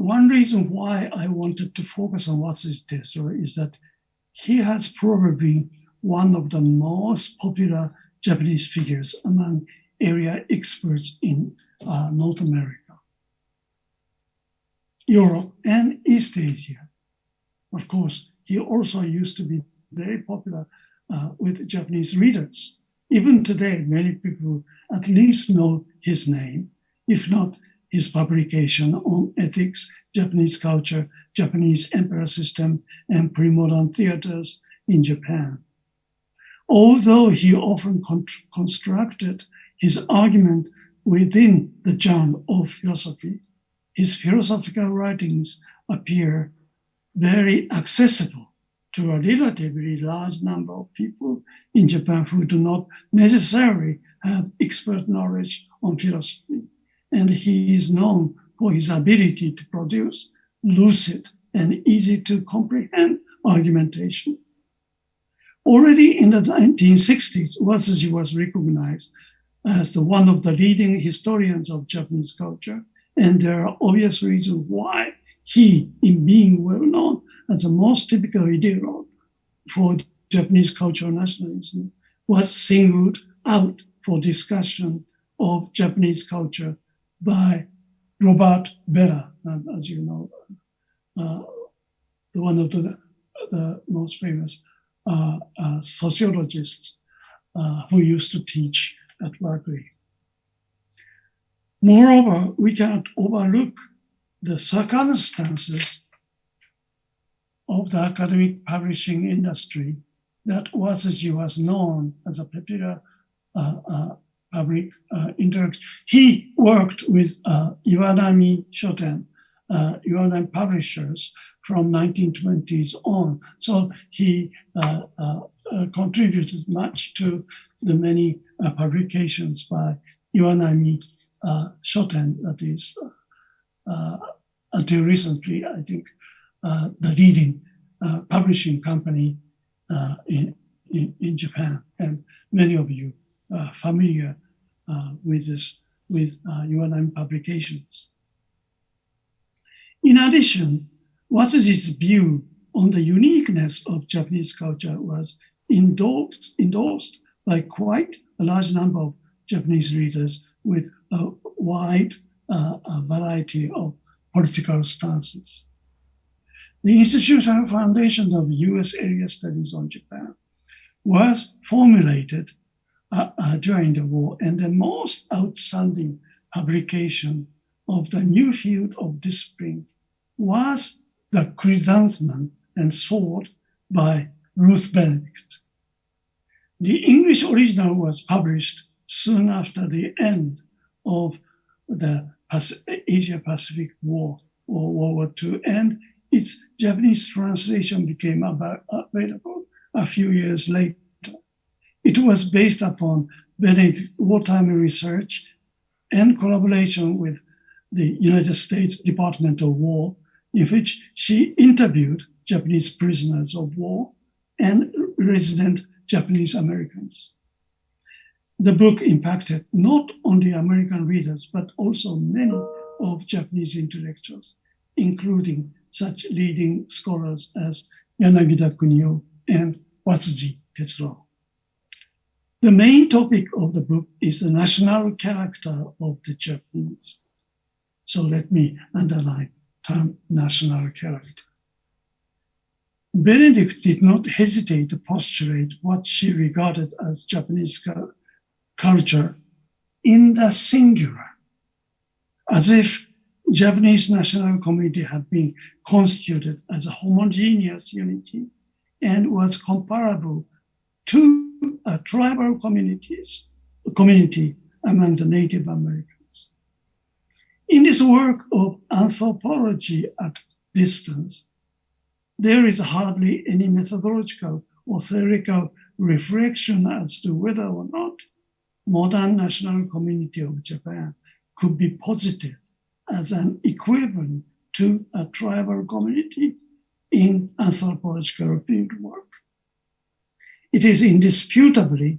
one reason why I wanted to focus on Watsuji Tetsuro is that he has probably one of the most popular Japanese figures among area experts in uh, North America, Europe, and East Asia. Of course, he also used to be very popular uh, with Japanese readers. Even today, many people at least know his name, if not his publication on ethics, Japanese culture, Japanese emperor system, and pre-modern theaters in Japan. Although he often con constructed his argument within the genre of philosophy, his philosophical writings appear very accessible to a relatively large number of people in Japan who do not necessarily have expert knowledge on philosophy and he is known for his ability to produce lucid and easy to comprehend argumentation. Already in the 1960s, Watsuji was recognized as the one of the leading historians of Japanese culture, and there are obvious reasons why he, in being well known as the most typical ideologue for Japanese cultural nationalism, was singled out for discussion of Japanese culture by Robert Bellah, as you know, uh, one of the, the most famous uh, uh, sociologists uh, who used to teach at Berkeley. Moreover, we cannot overlook the circumstances of the academic publishing industry that Watsuji was known as a popular uh, uh, public uh. He worked with uh, Iwanami Shoten, uh, Iwanami publishers from 1920s on. So he uh, contributed much to the many publications by Iwanami uh, Shoten, that is, uh, until recently, I think, uh, the leading publishing company in, in, in Japan. And many of you are familiar with this, with uh, Iwanami publications. In addition, Watsuji's view on the uniqueness of Japanese culture was endorsed, endorsed by quite a large number of Japanese readers with a wide uh, a variety of political stances. The institutional foundation of U.S. area studies on Japan was formulated uh, uh, during the war, and the most outstanding publication of the new field of discipline was the Chrysanthemum and sword by Ruth Benedict. The English original was published soon after the end of the Asia Pacific War or World War II, and its Japanese translation became available a few years later. It was based upon Benedict's wartime research and collaboration with the United States Department of War, in which she interviewed Japanese prisoners of war and resident Japanese Americans. The book impacted not only American readers, but also many of Japanese intellectuals, including such leading scholars as Yanagida Kunio and Watsuji Tetsuro. The main topic of the book is the national character of the Japanese. So let me underline term national character. Benedict did not hesitate to postulate what she regarded as Japanese culture in the singular, as if Japanese national community had been constituted as a homogeneous unity and was comparable to a tribal communities, community among the Native Americans. In this work of anthropology at distance, there is hardly any methodological or theoretical reflection as to whether or not modern national community of Japan could be posited as an equivalent to a tribal community in anthropological fieldwork. It is indisputably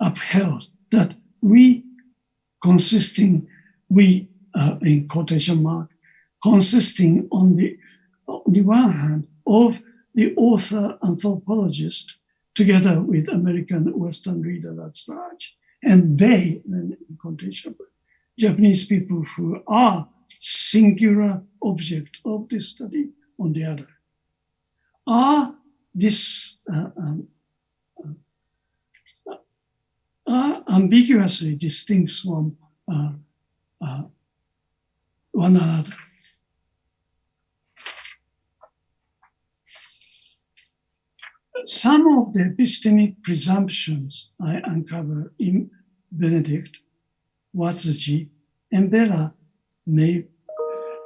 upheld that we consisting, we uh, in quotation mark, consisting on the, on the one hand of the author anthropologist together with American Western reader at large, and they, in quotation, Japanese people who are singular object of this study on the other, are this uh, um, uh, are ambiguously distinct from uh, uh one another. Some of the epistemic presumptions I uncover in Benedict, Watsuji, and Bellah may,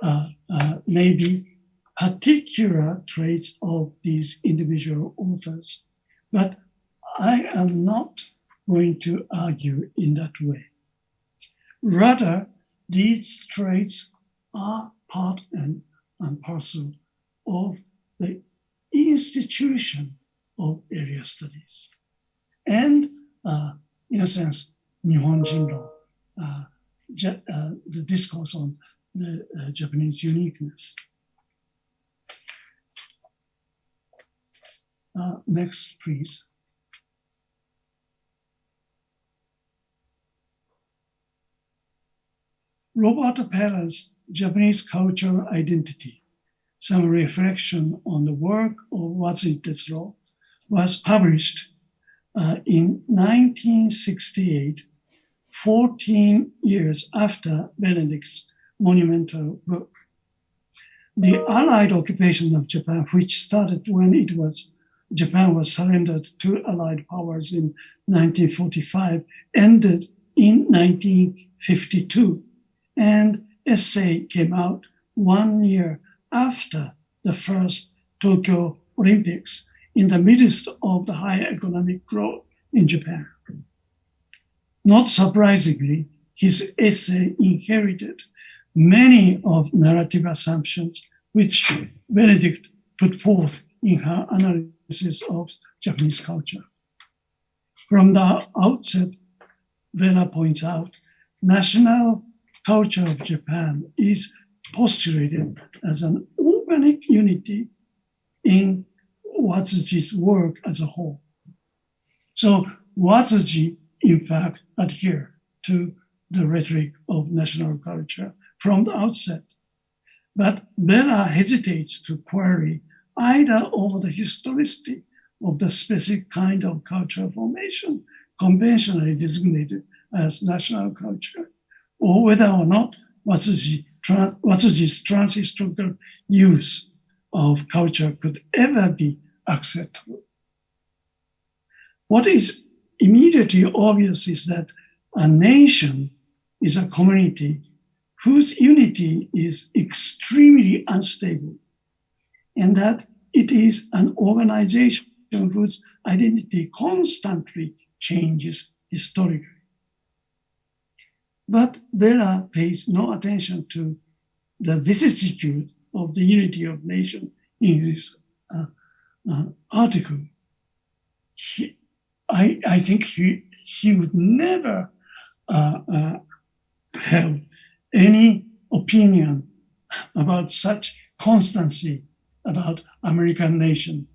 uh, uh, may be particular traits of these individual authors, but I am not going to argue in that way. Rather, these traits are part and, and parcel of the institution of area studies. And uh, in a sense, Nihonjinron, uh, uh, the discourse on the uh, Japanese uniqueness. Uh, next, please. Roberto Bellah's Japanese cultural identity, some reflection on the work of Watsuji Tetsuro was published uh, in 1968, 14 years after Benedict's monumental book. The Allied occupation of Japan, which started when it was Japan was surrendered to Allied powers in 1945, ended in 1952, and essay came out one year after the first Tokyo Olympics in the midst of the high economic growth in Japan. Not surprisingly, his essay inherited many of narrative assumptions which Benedict put forth in her analysis of Japanese culture. From the outset, Bellah points out, national culture of Japan is postulated as an organic unity in Watsuji's work as a whole. So Watsuji, in fact, adhere to the rhetoric of national culture from the outset. But Bellah hesitates to query either over the historicity of the specific kind of cultural formation conventionally designated as national culture, or whether or not Watsuji, Watsuji's transhistorical use of culture could ever be acceptable. What is immediately obvious is that a nation is a community whose unity is extremely unstable, and that it is an organization whose identity constantly changes historically. But Bellah pays no attention to the vicissitude of the unity of nation in this uh, uh, article. He, I, I think he, he would never uh, uh have any opinion about such constancy about American nation.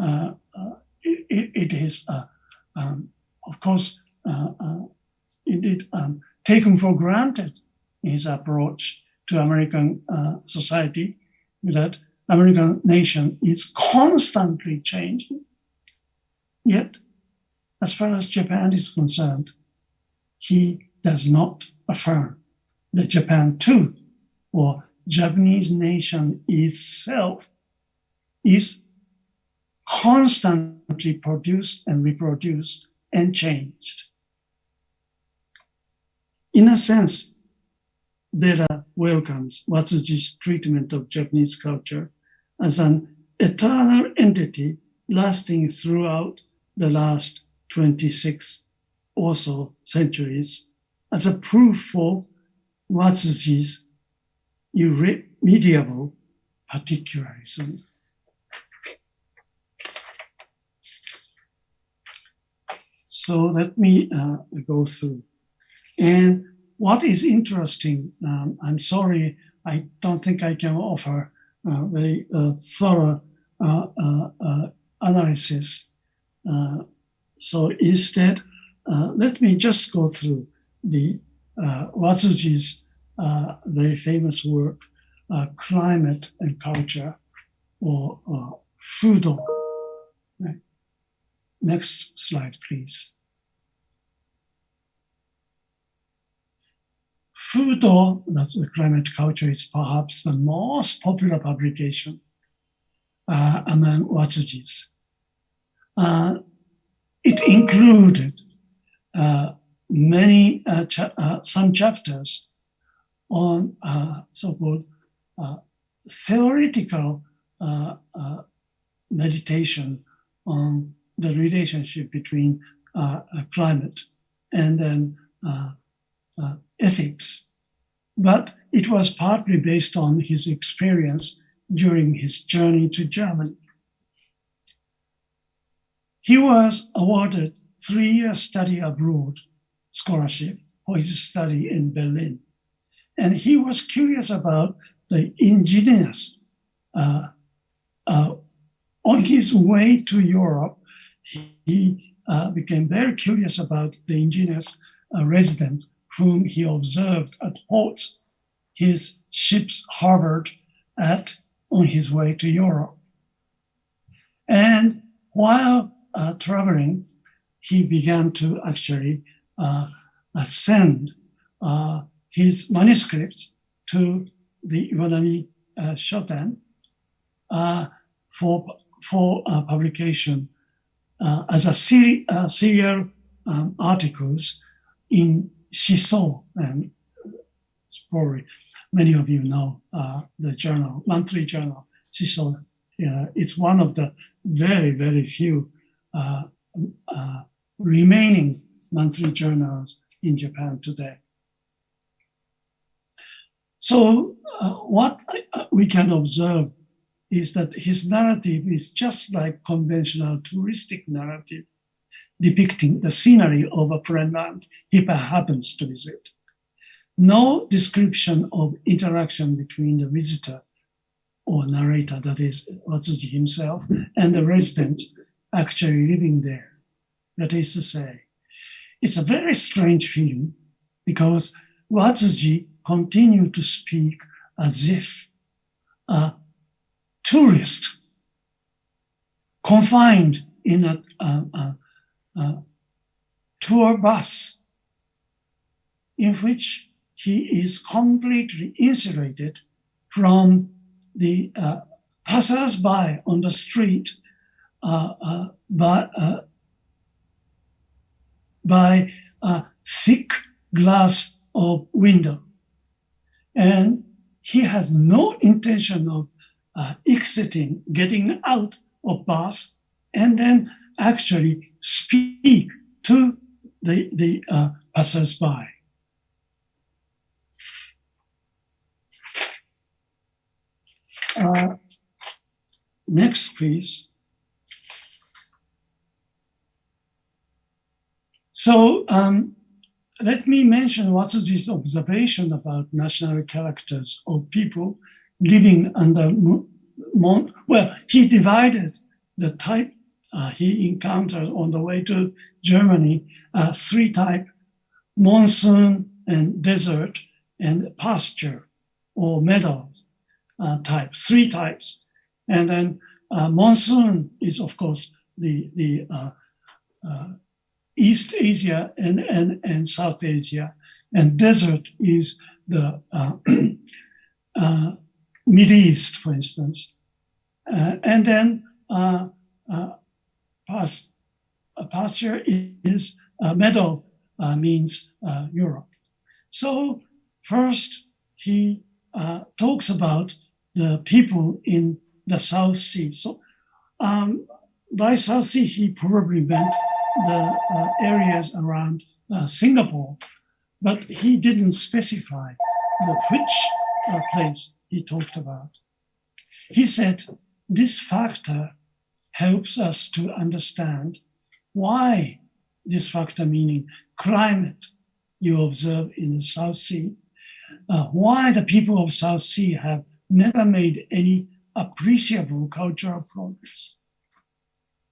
Uh, uh, it, it is, uh, um, of course, uh, indeed um, taken for granted in his approach to American society that American nation is constantly changing. Yet, as far as Japan is concerned, he does not affirm that Japan too, or Japanese nation itself, is constantly produced and reproduced and changed. In a sense, Bellah welcomes Watsuji's treatment of Japanese culture as an eternal entity lasting throughout the last 26 or so centuries as a proof for Watsuji's irremediable particularism. So let me uh, go through. And what is interesting, um, I'm sorry, I don't think I can offer very uh, thorough uh, uh, uh analysis. Uh, so instead, let me just go through the Watsuji's very famous work, Climate and Culture, or Fudo. Next slide, please. Fudo, that's the climate culture, is perhaps the most popular publication uh, among Watsujis. Uh, it included uh, many, uh, cha uh, some chapters on uh, so-called theoretical meditation on the relationship between climate and then ethics, but it was partly based on his experience during his journey to Germany. He was awarded three-year study abroad scholarship for his study in Berlin. And he was curious about the indigenous. Uh, uh, on his way to Europe, he uh, became very curious about the indigenous uh, residents whom he observed at ports his ships harbored at on his way to Europe. And while uh, traveling, he began to actually uh, send uh, his manuscripts to the Iwanami uh, Shoten uh, for, for uh, publication as a seri serial um, articles in Shiso, and probably many of you know the journal, monthly journal, Shiso. it's one of the very, very few remaining monthly journals in Japan today. So uh, what uh, we can observe is that his narrative is just like conventional touristic narrative, depicting the scenery of a foreign land he happens to visit. No description of interaction between the visitor or narrator, that is Watsuji himself, and the resident actually living there. That is to say, it's a very strange film because Watsuji continued to speak as if a tourist confined in a, a, a, a tour bus in which he is completely insulated from the uh, passers-by on the street uh, uh, by, uh, by a thick glass of window. And he has no intention of uh, exiting, getting out of bus, and then actually speak to the, the uh, passers-by. Uh, next, please. So um, let me mention Watsuji's observation about national characters of people living under, well, he divided the type uh, he encountered on the way to Germany, uh, three type, monsoon and desert and pasture or meadow uh, type, three types. And then uh, monsoon is of course the, the uh, uh, East Asia and, and, and South Asia, and desert is the uh, Middle East, for instance. And then uh, uh, pas pasture is meadow means Europe. So first he talks about the people in the South Sea. So um, by South Sea, he probably meant the uh, areas around uh, Singapore, but he didn't specify the which uh, place he talked about. He said this factor helps us to understand why this factor, meaning climate, you observe in the South Sea, uh, why the people of South Sea have never made any appreciable cultural progress.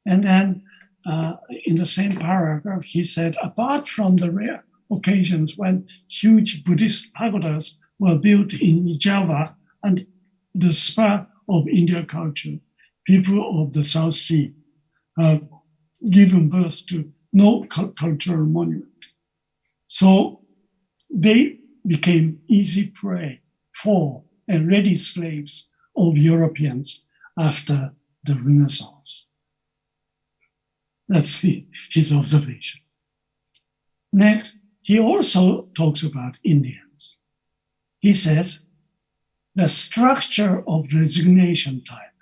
And then uh, in the same paragraph, he said, apart from the rare occasions when huge Buddhist pagodas were built in Java and the spur of Indian culture, people of the South Sea have given birth to no cultural monument. So they became easy prey for and ready slaves of Europeans after the Renaissance. See his observation. Next, he also talks about Indians. He says, the structure of resignation type,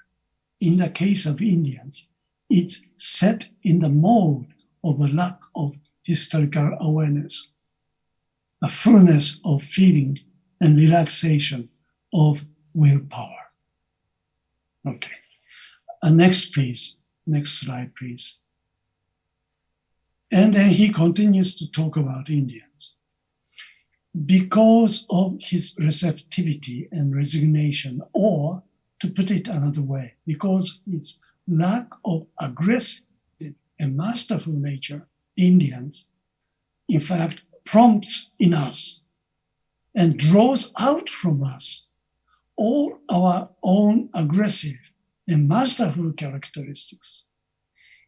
in the case of Indians, it's set in the mode of a lack of historical awareness, a fullness of feeling and relaxation of willpower. Okay, uh, next please, next slide please. And then he continues to talk about Indians. Because of his receptivity and resignation, or to put it another way, because its lack of aggressive and masterful nature, Indians, in fact, prompts in us and draws out from us all our own aggressive and masterful characteristics.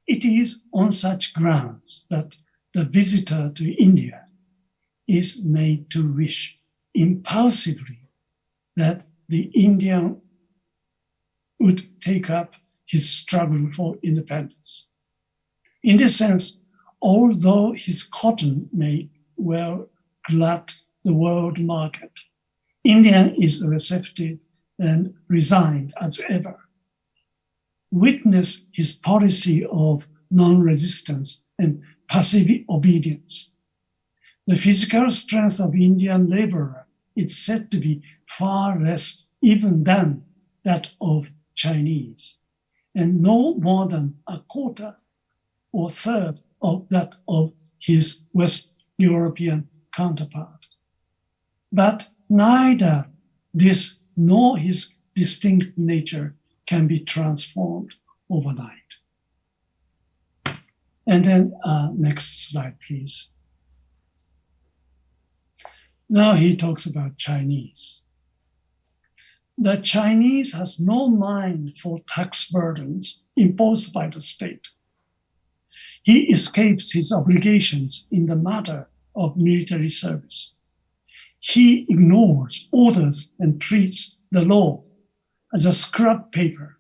It is on such grounds that the visitor to India is made to wish impulsively that the Indian would take up his struggle for independence. In this sense, although his cotton may well glut the world market, India is receptive and resigned as ever. Witness his policy of non-resistance and passive obedience. The physical strength of Indian laborer is said to be far less even than that of Chinese, and no more than a quarter or third of that of his West European counterpart. But neither this nor his distinct nature can be transformed overnight. And then uh, next slide, please. Now he talks about Chinese. The Chinese has no mind for tax burdens imposed by the state. He escapes his obligations in the matter of military service. He ignores orders and treats the law as a scrap paper.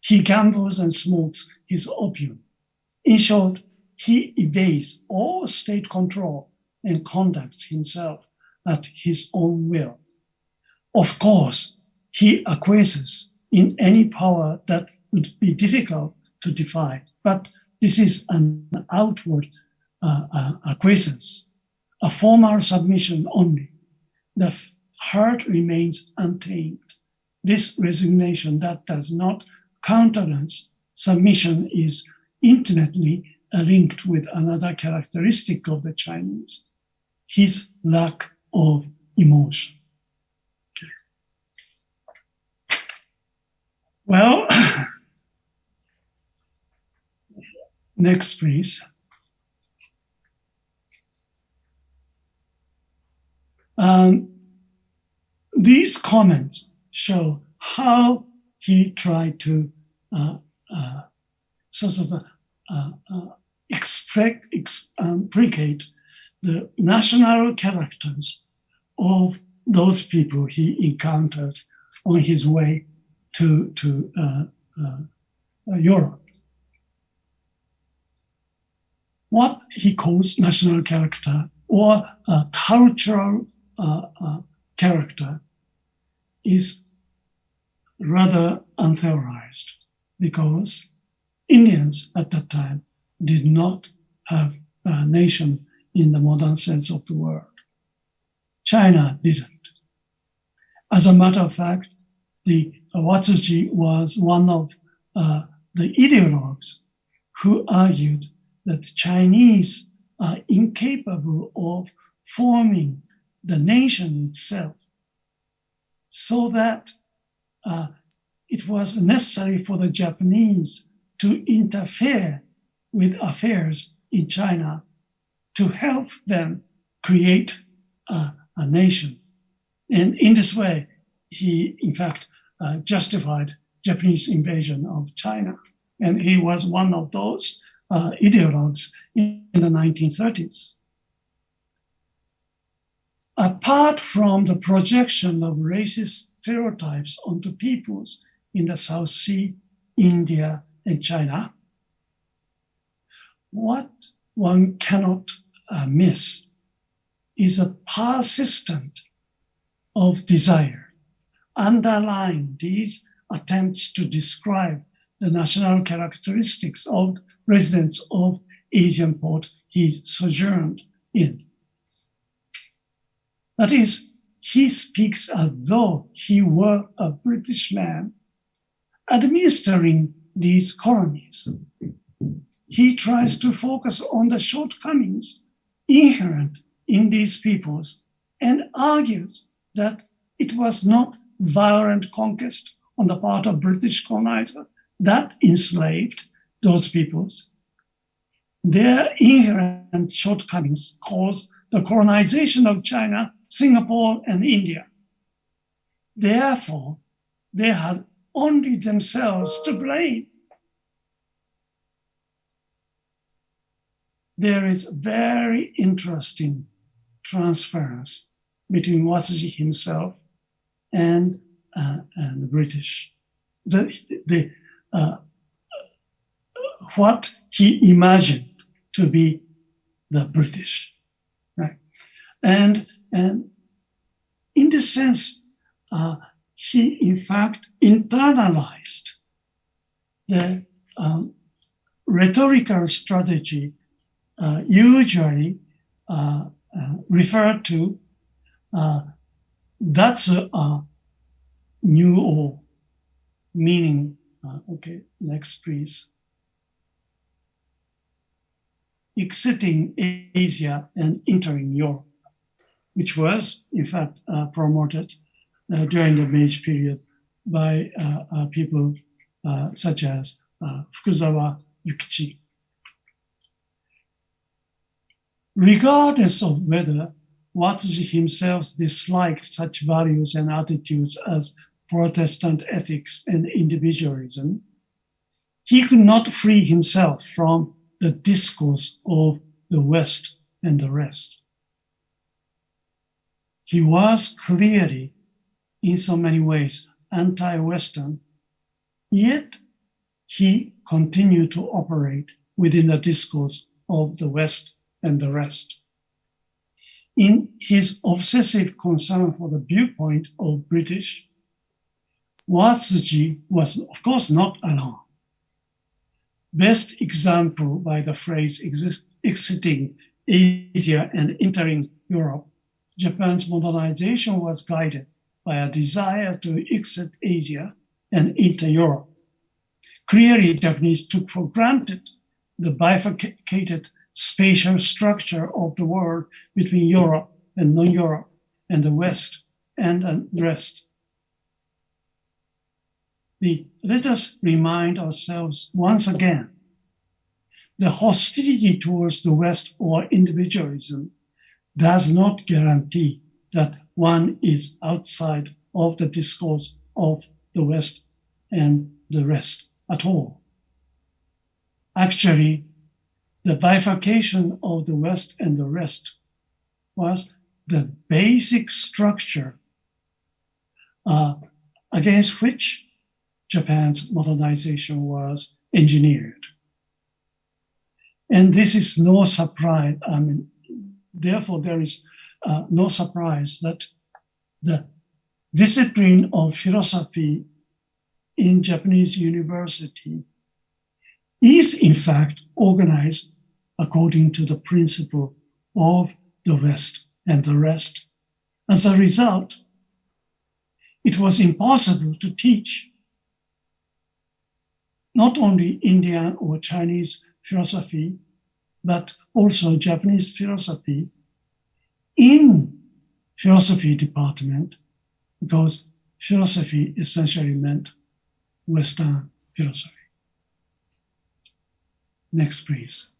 He gambles and smokes his opium. In short, he evades all state control and conducts himself at his own will. Of course, he acquiesces in any power that would be difficult to defy, but this is an outward uh, uh, acquiescence, a formal submission only. The heart remains untamed. This resignation that does not countenance submission is intimately linked with another characteristic of the Chinese, his lack of emotion. Okay. Well, next please. Um, these comments show how he tried to uh, uh, sort of uh, uh expect, implicate the national characters of those people he encountered on his way to, to uh, uh, Europe. What he calls national character or cultural uh, character is rather untheorized because Indians at that time did not have a nation in the modern sense of the word. China didn't. As a matter of fact, the Watsuji was one of uh, the ideologues who argued that the Chinese are incapable of forming the nation itself so that uh, it was necessary for the Japanese to interfere with affairs in China to help them create a, a nation. And in this way, he, in fact, uh, justified Japanese invasion of China. And he was one of those uh, ideologues in, the 1930s. Apart from the projection of racist stereotypes onto peoples in the South Sea, India, and China, what one cannot uh, miss is a persistent of desire underlying these attempts to describe the national characteristics of residents of Asian port he sojourned in. That is, he speaks as though he were a British man administering these colonies. He tries to focus on the shortcomings inherent in these peoples and argues that it was not violent conquest on the part of British colonizer that enslaved those peoples. Their inherent shortcomings caused the colonization of China Singapore, and India. Therefore, they had only themselves to blame. there is very interesting transference between Watsuji himself and, uh, and the British. The, the, uh, what he imagined to be the British, right? And, and in this sense, uh, he in fact internalized the um, rhetorical strategy uh, usually uh, uh, referred to that's a, a, new or meaning. Uh, okay, next please. Exiting Asia and entering Europe, which was in fact uh, promoted uh, during the Meiji period by uh, uh, people such as Fukuzawa Yukichi regardless of whether Watsuji himself disliked such values and attitudes as Protestant ethics and individualism, he could not free himself from the discourse of the West and the rest. He was clearly, in so many ways, anti-Western, yet he continued to operate within the discourse of the West and the rest. In his obsessive concern for the viewpoint of British, Watsuji was of course not alone. Best example by the phrase exiting Asia and entering Europe, Japan's modernization was guided by a desire to exit Asia and enter Europe. Clearly, Japanese took for granted the bifurcated spatial structure of the world between Europe and non-Europe and the West and the rest. The, let us remind ourselves once again, the hostility towards the West or individualism does not guarantee that one is outside of the discourse of the West and the rest at all. Actually, the bifurcation of the West and the rest was the basic structure uh, against which Japan's modernization was engineered. And this is no surprise. I mean, therefore, there is uh, no surprise that the discipline of philosophy in Japanese university is in fact organized according to the principle of the West and the rest. As a result, it was impossible to teach not only Indian or Chinese philosophy, but also Japanese philosophy in philosophy department, because philosophy essentially meant Western philosophy. Next, please.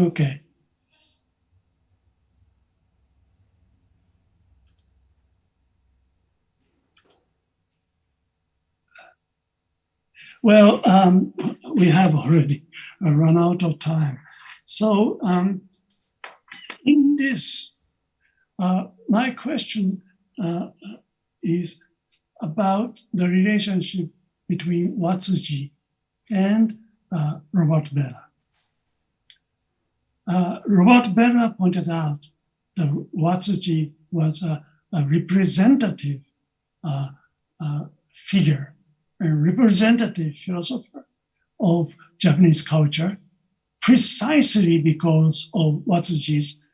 Okay. Well, um, we have already run out of time. So um, in this, uh, my question uh, is about the relationship between Watsuji and uh, Robert Bellah. Uh, Robert Bellah pointed out that Watsuji was a, a representative uh, uh, figure, a representative philosopher of Japanese culture, precisely because of Watsuji's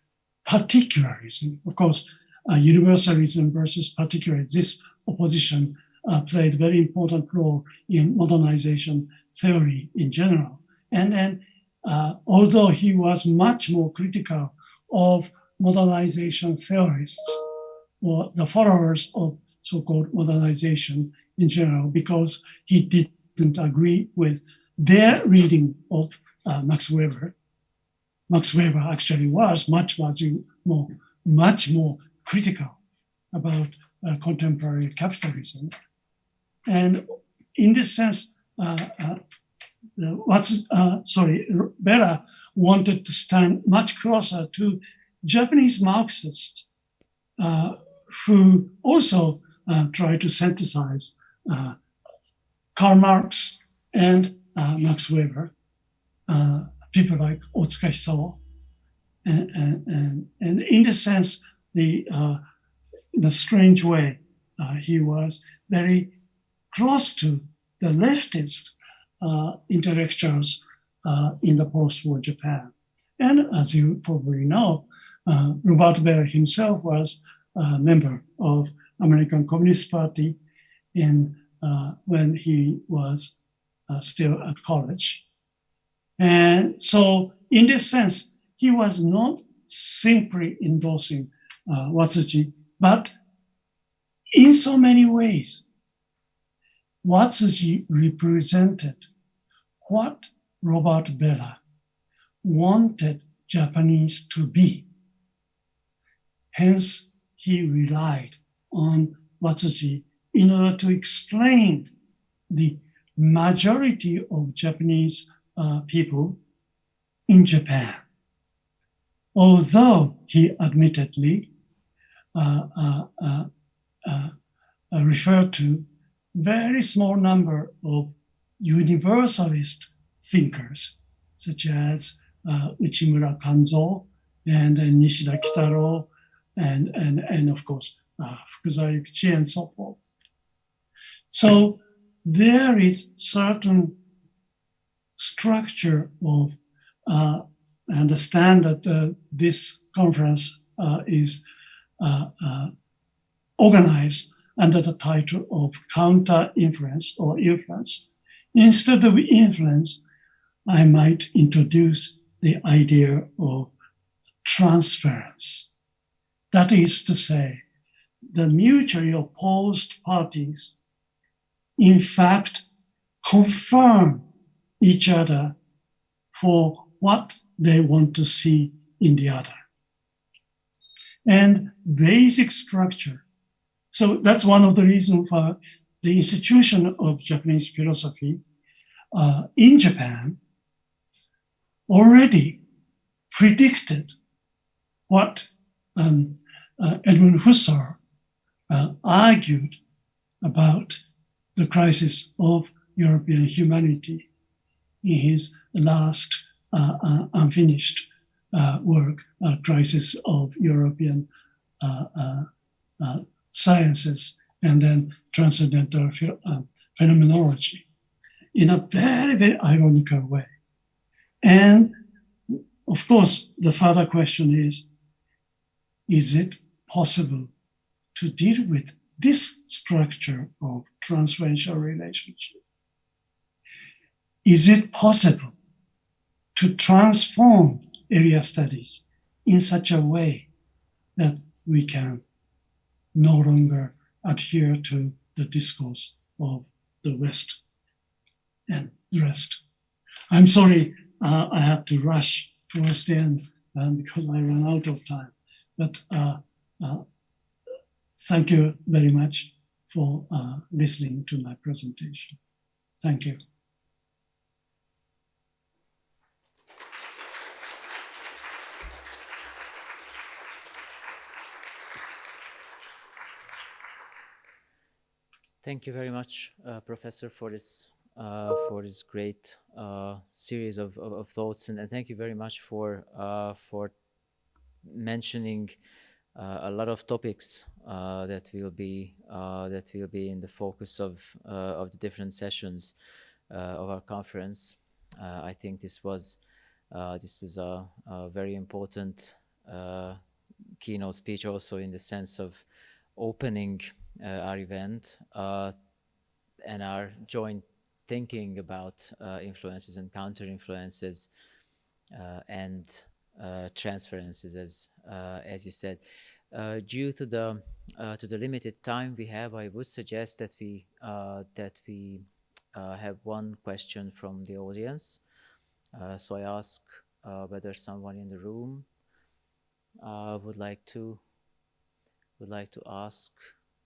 particularism. Of course, uh, universalism versus particularism, this opposition uh, played a very important role in modernization theory in general. And then uh, although he was much more critical of modernization theorists or the followers of so-called modernization in general, because he didn't agree with their reading of uh, Max Weber. Max Weber actually was much, much more, much more critical about uh, contemporary capitalism. And in this sense, uh, uh, what's uh, sorry, Bellah wanted to stand much closer to Japanese Marxists uh, who also uh, try to synthesize uh, Karl Marx and uh, Max Weber, uh, people like Otsuka Hisao. And, and, and, in the sense, the, uh, in a strange way, he was very close to the leftist intellectuals in the post-war Japan. And as you probably know, uh, Robert Bellah himself was a member of American Communist Party in uh, when he was uh, still at college. And so in this sense, he was not simply endorsing uh, Watsuji, but in so many ways, Watsuji represented what Robert Bellah wanted Japanese to be. Hence, he relied on Watsuji in order to explain the majority of Japanese uh, people in Japan. Although he admittedly uh, uh, uh, uh referred to very small number of universalist thinkers, such as uh, Uchimura Kanzo and, and Nishida Kitaro, and, and, and of course, uh, Fukuzawa Yukichi and so forth. So there is certain structure of, uh, understand that uh, this conference uh, is uh, uh, organized under the title of counter influence or influence. Instead of influence, I might introduce the idea of transference. That is to say, the mutually opposed parties, in fact, confirm each other for what they want to see in the other. And basic structure. So that's one of the reasons for the institution of Japanese philosophy uh, in Japan already predicted what um, uh, Edmund Husserl uh, argued about the crisis of European humanity in his last uh, uh unfinished uh, work, Crisis of European Sciences and then Transcendental uh, Phenomenology in a very, very ironical way. And of course, the further question is, is it possible to deal with this structure of transferential relationship? Is it possible to transform area studies in such a way that we can no longer adhere to the discourse of the West and the rest? I'm sorry, uh, I had to rush towards the end um, because I ran out of time. But uh, uh, thank you very much for uh, listening to my presentation. Thank you. Thank you very much, uh, Professor, for this uh, for this great uh, series of, of, of, thoughts, and, and, thank you very much for uh, for mentioning uh, a lot of topics uh, that will be that will be in the focus of of the different sessions of our conference. I think this was this was a, a very important keynote speech, also in the sense of opening our event and our joint thinking about uh, influences and counter influences uh, and uh, transferences, as uh, as you said. Uh, due to the to the limited time we have, I would suggest that we that we have one question from the audience. so I ask whether someone in the room would like to would like to ask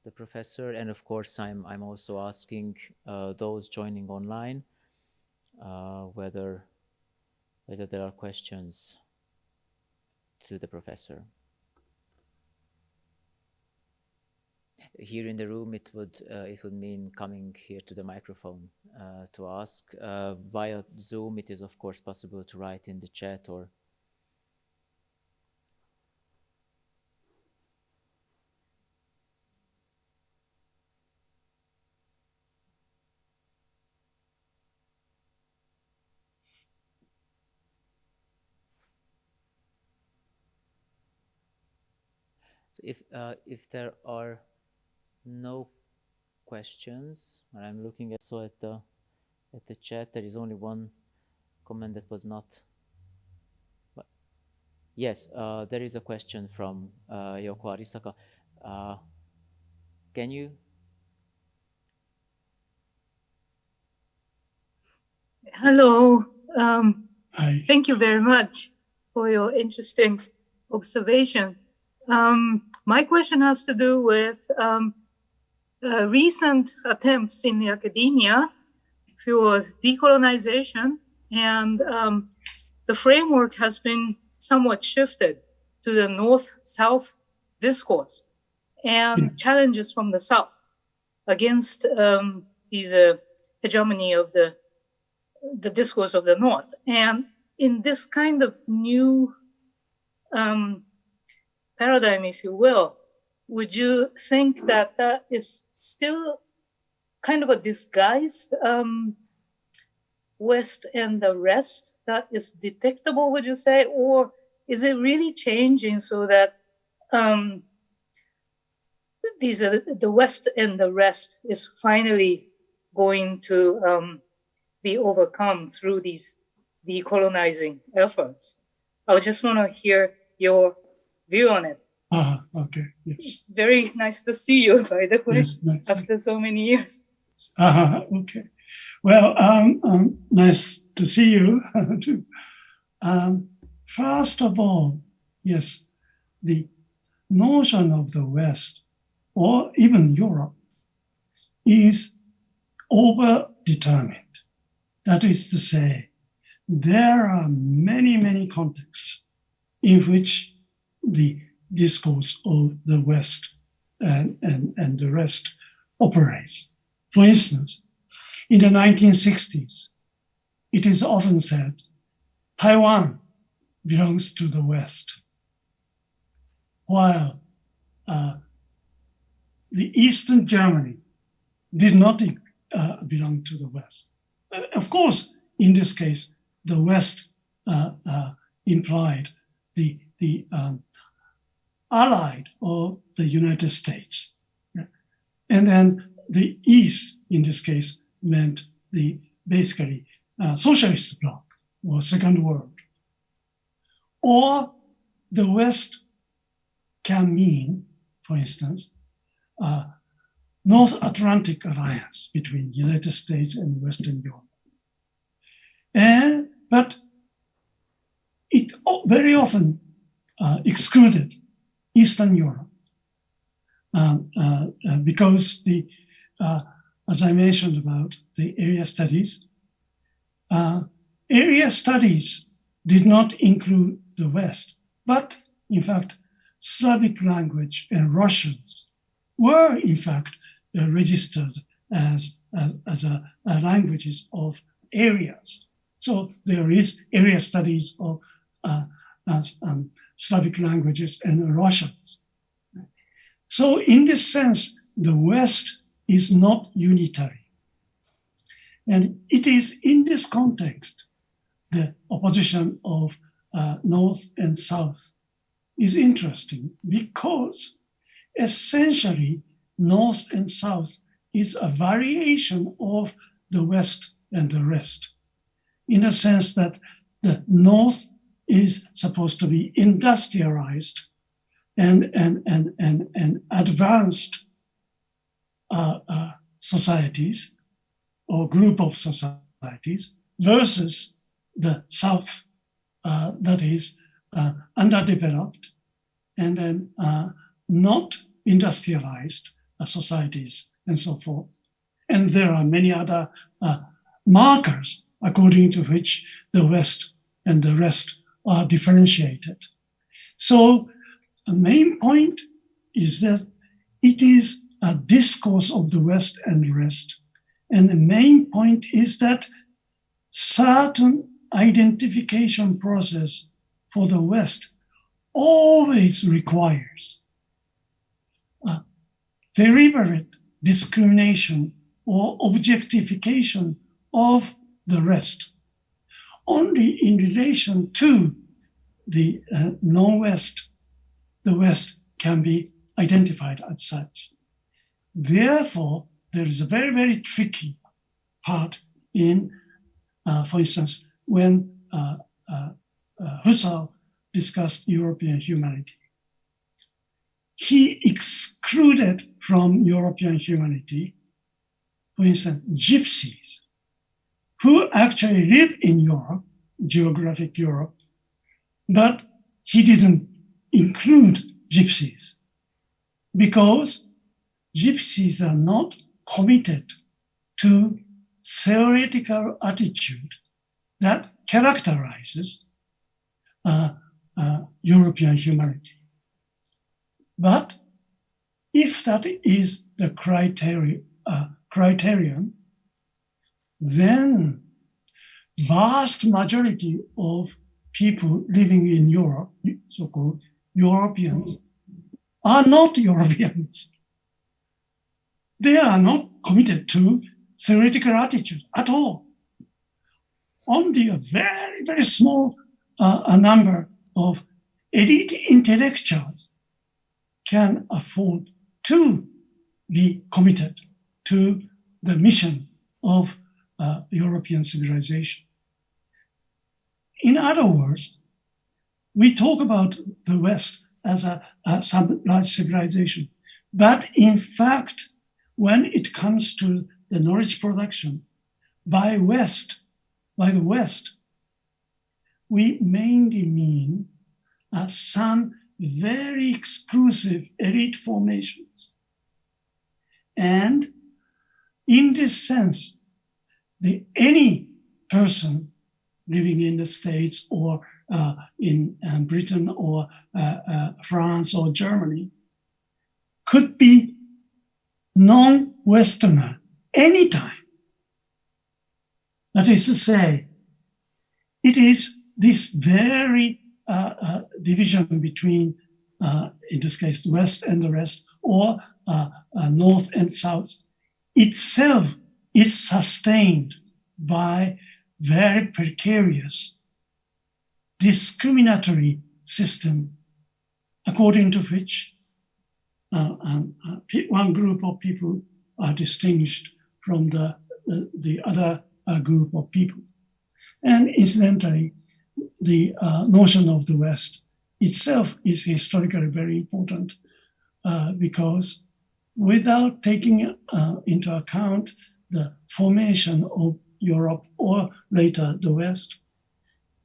the professor, and of course, I'm I'm also asking uh, those joining online uh, whether whether there are questions to the professor. Here in the room, it would uh, it would mean coming here to the microphone uh, to ask. Uh, via Zoom, it is of course possible to write in the chat or So if uh, if there are no questions, and I'm looking at so at the at the chat, there is only one comment that was not. But yes, uh, there is a question from uh, Yoko Arisaka. Uh, can you? Hello. Um, Hi. thank you very much for your interesting observation. Um, my question has to do with um, uh, recent attempts in academia for decolonization, and um, the framework has been somewhat shifted to the North-South discourse and Yeah. challenges from the South against um, these uh, hegemony of the the discourse of the North. And in this kind of new um, paradigm, if you will, would you think that that is still kind of a disguised um, West and the rest that is detectable, would you say? Or is it really changing so that um, these are the West and the rest is finally going to um, be overcome through these decolonizing efforts? I just want to hear your view on it. Ah, okay. Yes. It's very nice to see you, by the way, Yes. Nice. after so many years. Ah, okay. Well, um, um, nice to see you too. Um, first of all, yes, the notion of the West or even Europe is over-determined. That is to say, there are many, many contexts in which the discourse of the West and, and, and the rest operates. For instance, in the 1960s, it is often said Taiwan belongs to the West, while uh, the Eastern Germany did not uh, belong to the West. Uh, of course, in this case, the West uh, uh, implied the, the um, allied of the United States. And then the East, in this case, meant the basically uh, socialist bloc or second world. Or the West can mean, for instance, uh, North Atlantic alliance between United States and Western Europe. And, but it very often uh, excluded Eastern Europe um, uh, uh, because the, uh, as I mentioned about the area studies, uh, area studies did not include the West, but in fact, Slavic language and Russians were in fact uh, registered as, as, as a, a languages of areas. So there is area studies of uh, as, um, Slavic languages and Russians. So in this sense, the West is not unitary. And it is in this context, the opposition of uh, North and South is interesting because essentially North and South is a variation of the West and the rest in the sense that the North is supposed to be industrialized and, and, and, and, and advanced uh, uh, societies or group of societies versus the South uh, that is uh, underdeveloped and then uh, not industrialized uh, societies and so forth. And there are many other markers according to which the West and the rest are differentiated. So the main point is that it is a discourse of the West and rest. And the main point is that certain identification process for the West always requires a deliberate discrimination or objectification of the rest. Only in relation to the uh, non-West, the West can be identified as such. Therefore, there is a very, very tricky part in, uh, for instance, when uh, uh, uh Husserl discussed European humanity. He excluded from European humanity, for instance, gypsies, who actually live in Europe, geographic Europe, but he didn't include gypsies because gypsies are not committed to theoretical attitude that characterizes uh, uh, European humanity. But if that is the criteria, uh, criterion, then vast majority of people living in Europe, so-called Europeans, are not Europeans. They are not committed to theoretical attitude at all. Only a very, very small uh, a number of elite intellectuals can afford to be committed to the mission of uh, European civilization. In other words, we talk about the West as a, a large civilization, but in fact, when it comes to the knowledge production by West, by the West, we mainly mean uh, some very exclusive elite formations. And in this sense, the, any person living in the States or uh, in um, Britain or uh, uh, France or Germany could be non-Westerner anytime. That is to say, it is this very uh, uh, division between, uh, in this case, the West and the rest, or North and South, itself is sustained by very precarious discriminatory system according to which uh, um, uh, one group of people are distinguished from the, the, the other uh, group of people. And incidentally, the uh, notion of the West itself is historically very important uh, because without taking uh, into account the formation of Europe or later the West,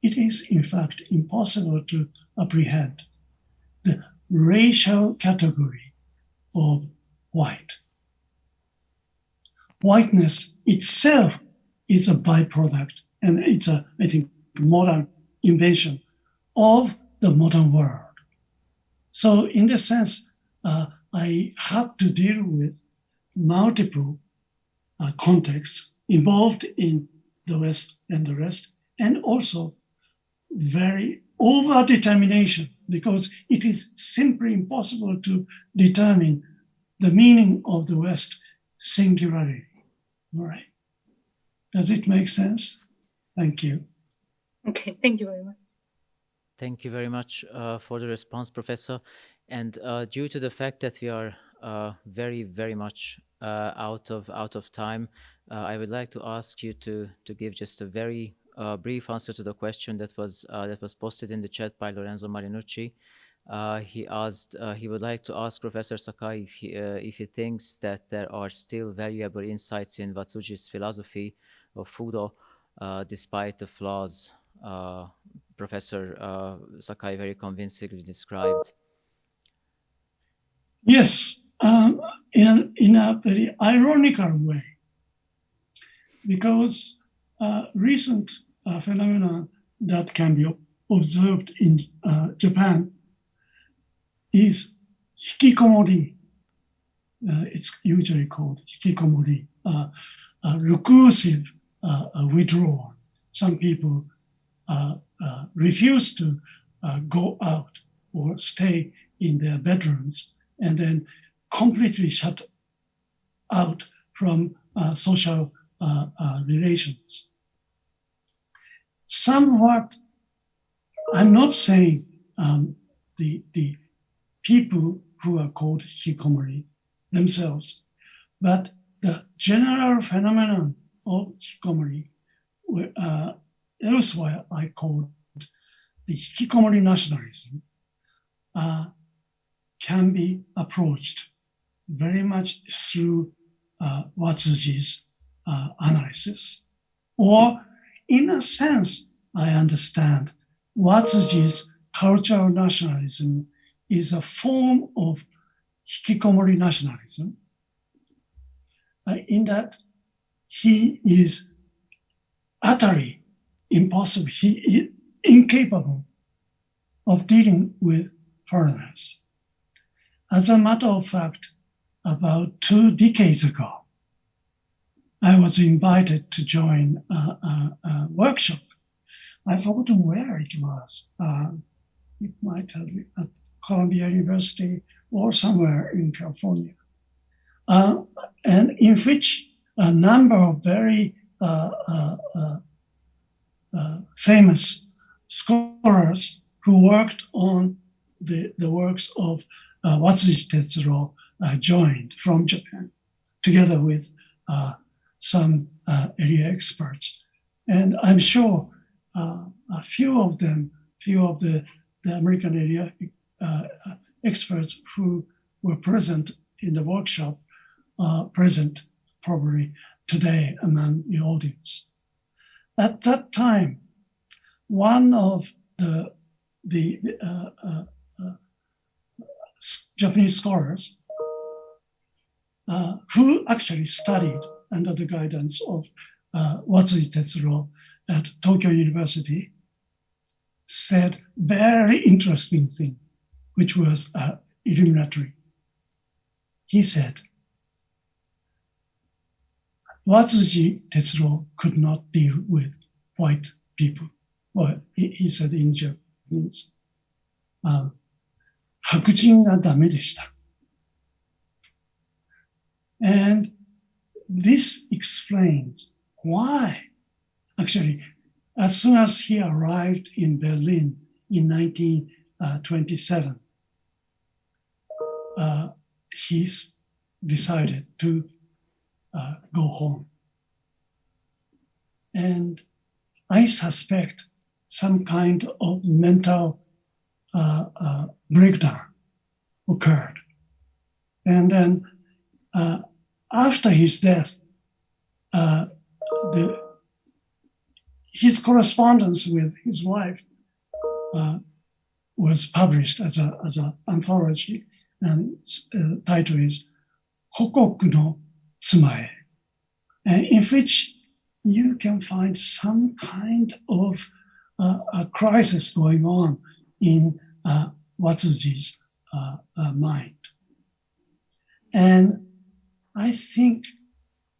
it is in fact impossible to apprehend the racial category of white. Whiteness itself is a byproduct and it's a, I think, modern invention of the modern world. So in this sense, uh, I had to deal with multiple uh, contexts involved in the West and the rest, and also very over-determination because it is simply impossible to determine the meaning of the West singularly. All right. Does it make sense? Thank you. Okay, thank you very much. Thank you very much uh, for the response, Professor. And uh, due to the fact that we are uh, very, very much uh, out of out of time, uh, I would like to ask you to to give just a very uh, brief answer to the question that was that was posted in the chat by Lorenzo Marinucci. he asked he would like to ask Professor Sakai if he, if he thinks that there are still valuable insights in Watsuji's philosophy of Fudo, despite the flaws uh, Professor uh, Sakai very convincingly described. Yes, um, in, in a very ironical way because uh, recent uh, phenomena that can be observed in uh, Japan is hikikomori. Uh, it's usually called hikikomori, uh, reclusive uh, withdrawal. Some people refuse to go out or stay in their bedrooms and then completely shut out from uh, social uh, uh, relations. Somewhat, I'm not saying um, the, the people who are called hikikomori themselves, but the general phenomenon of hikikomori, uh, elsewhere I called the hikikomori nationalism, uh, can be approached very much through uh, Watsuji's uh, analysis. Or, in a sense, I understand Watsuji's cultural nationalism is a form of hikikomori nationalism, uh, in that he is utterly impossible, he is incapable of dealing with foreigners. As a matter of fact, about two decades ago, I was invited to join a, a, a workshop. I've forgotten where it was. Uh, it might have been at Columbia University or somewhere in California. Uh, and in which a number of very uh, uh, uh, uh famous scholars who worked on the, the works of uh, Watsuji Tetsuro joined from Japan, together with uh, some uh, area experts. And I'm sure uh, a few of them, few of the, the American area uh, experts who were present in the workshop are present probably today among the audience. At that time, one of the, the uh, uh, uh, Japanese scholars uh, uh, who actually studied under the guidance of uh, Watsuji Tetsuro at Tokyo University, said very interesting thing, which was uh, illuminatory. He said, Watsuji Tetsuro could not deal with white people. Well, he, he said in Japanese, um, 白人がダメでした。And this explains why, actually, as soon as he arrived in Berlin in 1927, uh, he decided to uh, go home. And I suspect some kind of mental uh, uh breakdown occurred. And then uh, after his death, uh, the, his correspondence with his wife uh, was published as a as an anthology, and uh, title is "Hokoku no Tsumae," in which you can find some kind of uh, a crisis going on in uh, Watsuji's uh, uh, mind. And I think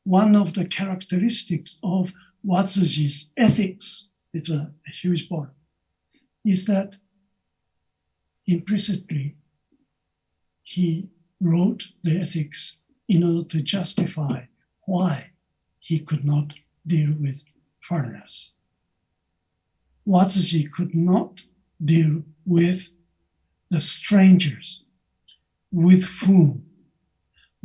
one of the characteristics of Watsuji's ethics, it's a, a huge part, is that implicitly he wrote the ethics in order to justify why he could not deal with foreigners. Watsuji could not deal with the strangers with whom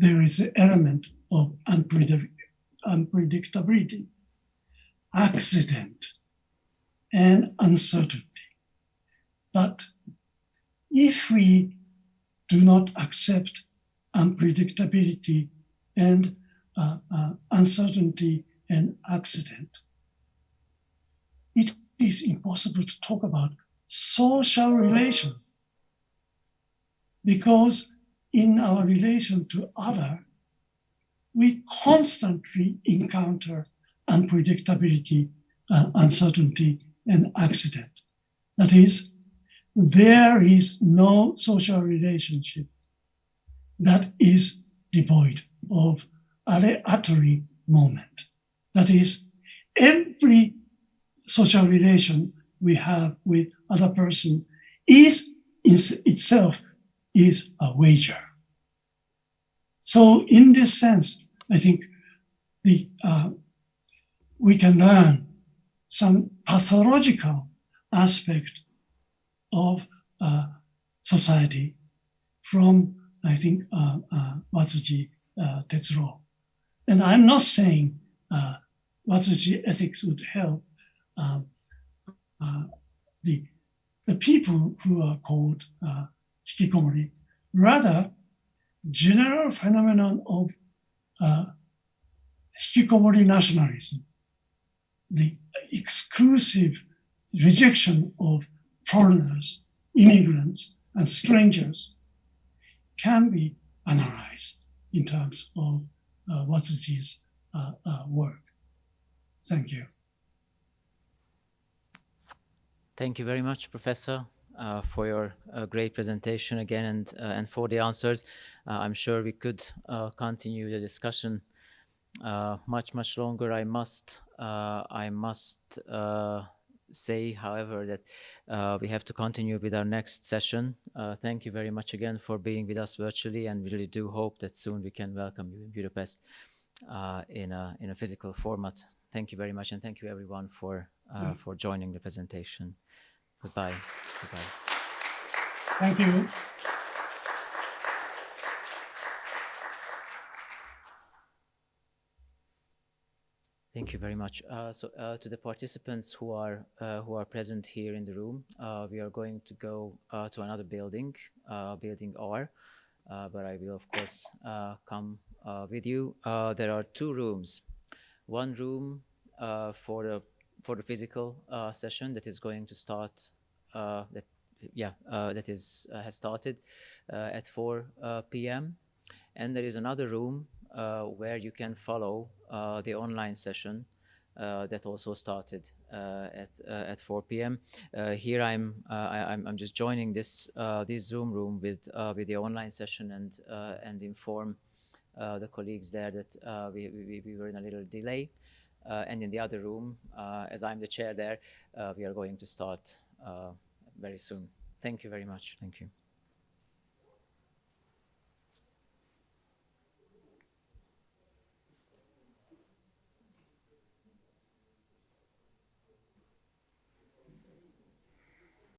there is an element of unpredictability, accident, and uncertainty. But if we do not accept unpredictability and uh, uh, uncertainty and accident, it is impossible to talk about social relations because in our relation to other, we constantly encounter unpredictability, uh, uncertainty, and accident. That is, there is no social relationship that is devoid of aleatory moment. That is, every social relation we have with other person is in itself is a wager. So in this sense, I think the uh, we can learn some pathological aspect of uh, society from, I think, uh, uh, Watsuji uh, Tetsuro. And I'm not saying uh, Watsuji ethics would help um, uh, the, the people who are called uh, hikikomori. Rather, general phenomenon of uh, hikikomori nationalism, the exclusive rejection of foreigners, immigrants, and strangers can be analyzed in terms of uh, Watsuji's uh, uh, work. Thank you. Thank you very much, Professor, uh, for your uh, great presentation again and, uh, and for the answers. Uh, I'm sure we could uh, continue the discussion uh, much, much longer. I must, I must say, however, that uh, we have to continue with our next session. Uh, thank you very much again for being with us virtually, and we really do hope that soon we can welcome you in Budapest uh, in a in a physical format. Thank you very much, and thank you everyone for mm. for joining the presentation. Goodbye. Goodbye. Thank you. Thank you very much. Uh, so uh, to the participants who are uh, who are present here in the room, uh, we are going to go uh, to another building, uh, building R, but I will of course come with you. there are two rooms, one room for the for the physical session that is going to start that yeah that is has started at 4 p.m. and there is another room uh, where you can follow uh, the online session uh, that also started uh, at uh, at 4 p.m. Uh, here I'm, I, am I'm just joining this this Zoom room with with the online session and and inform the colleagues there that we, we, we were in a little delay. Uh, and in the other room, uh, as I'm the chair there, uh, we are going to start very soon. Thank you very much. Thank you.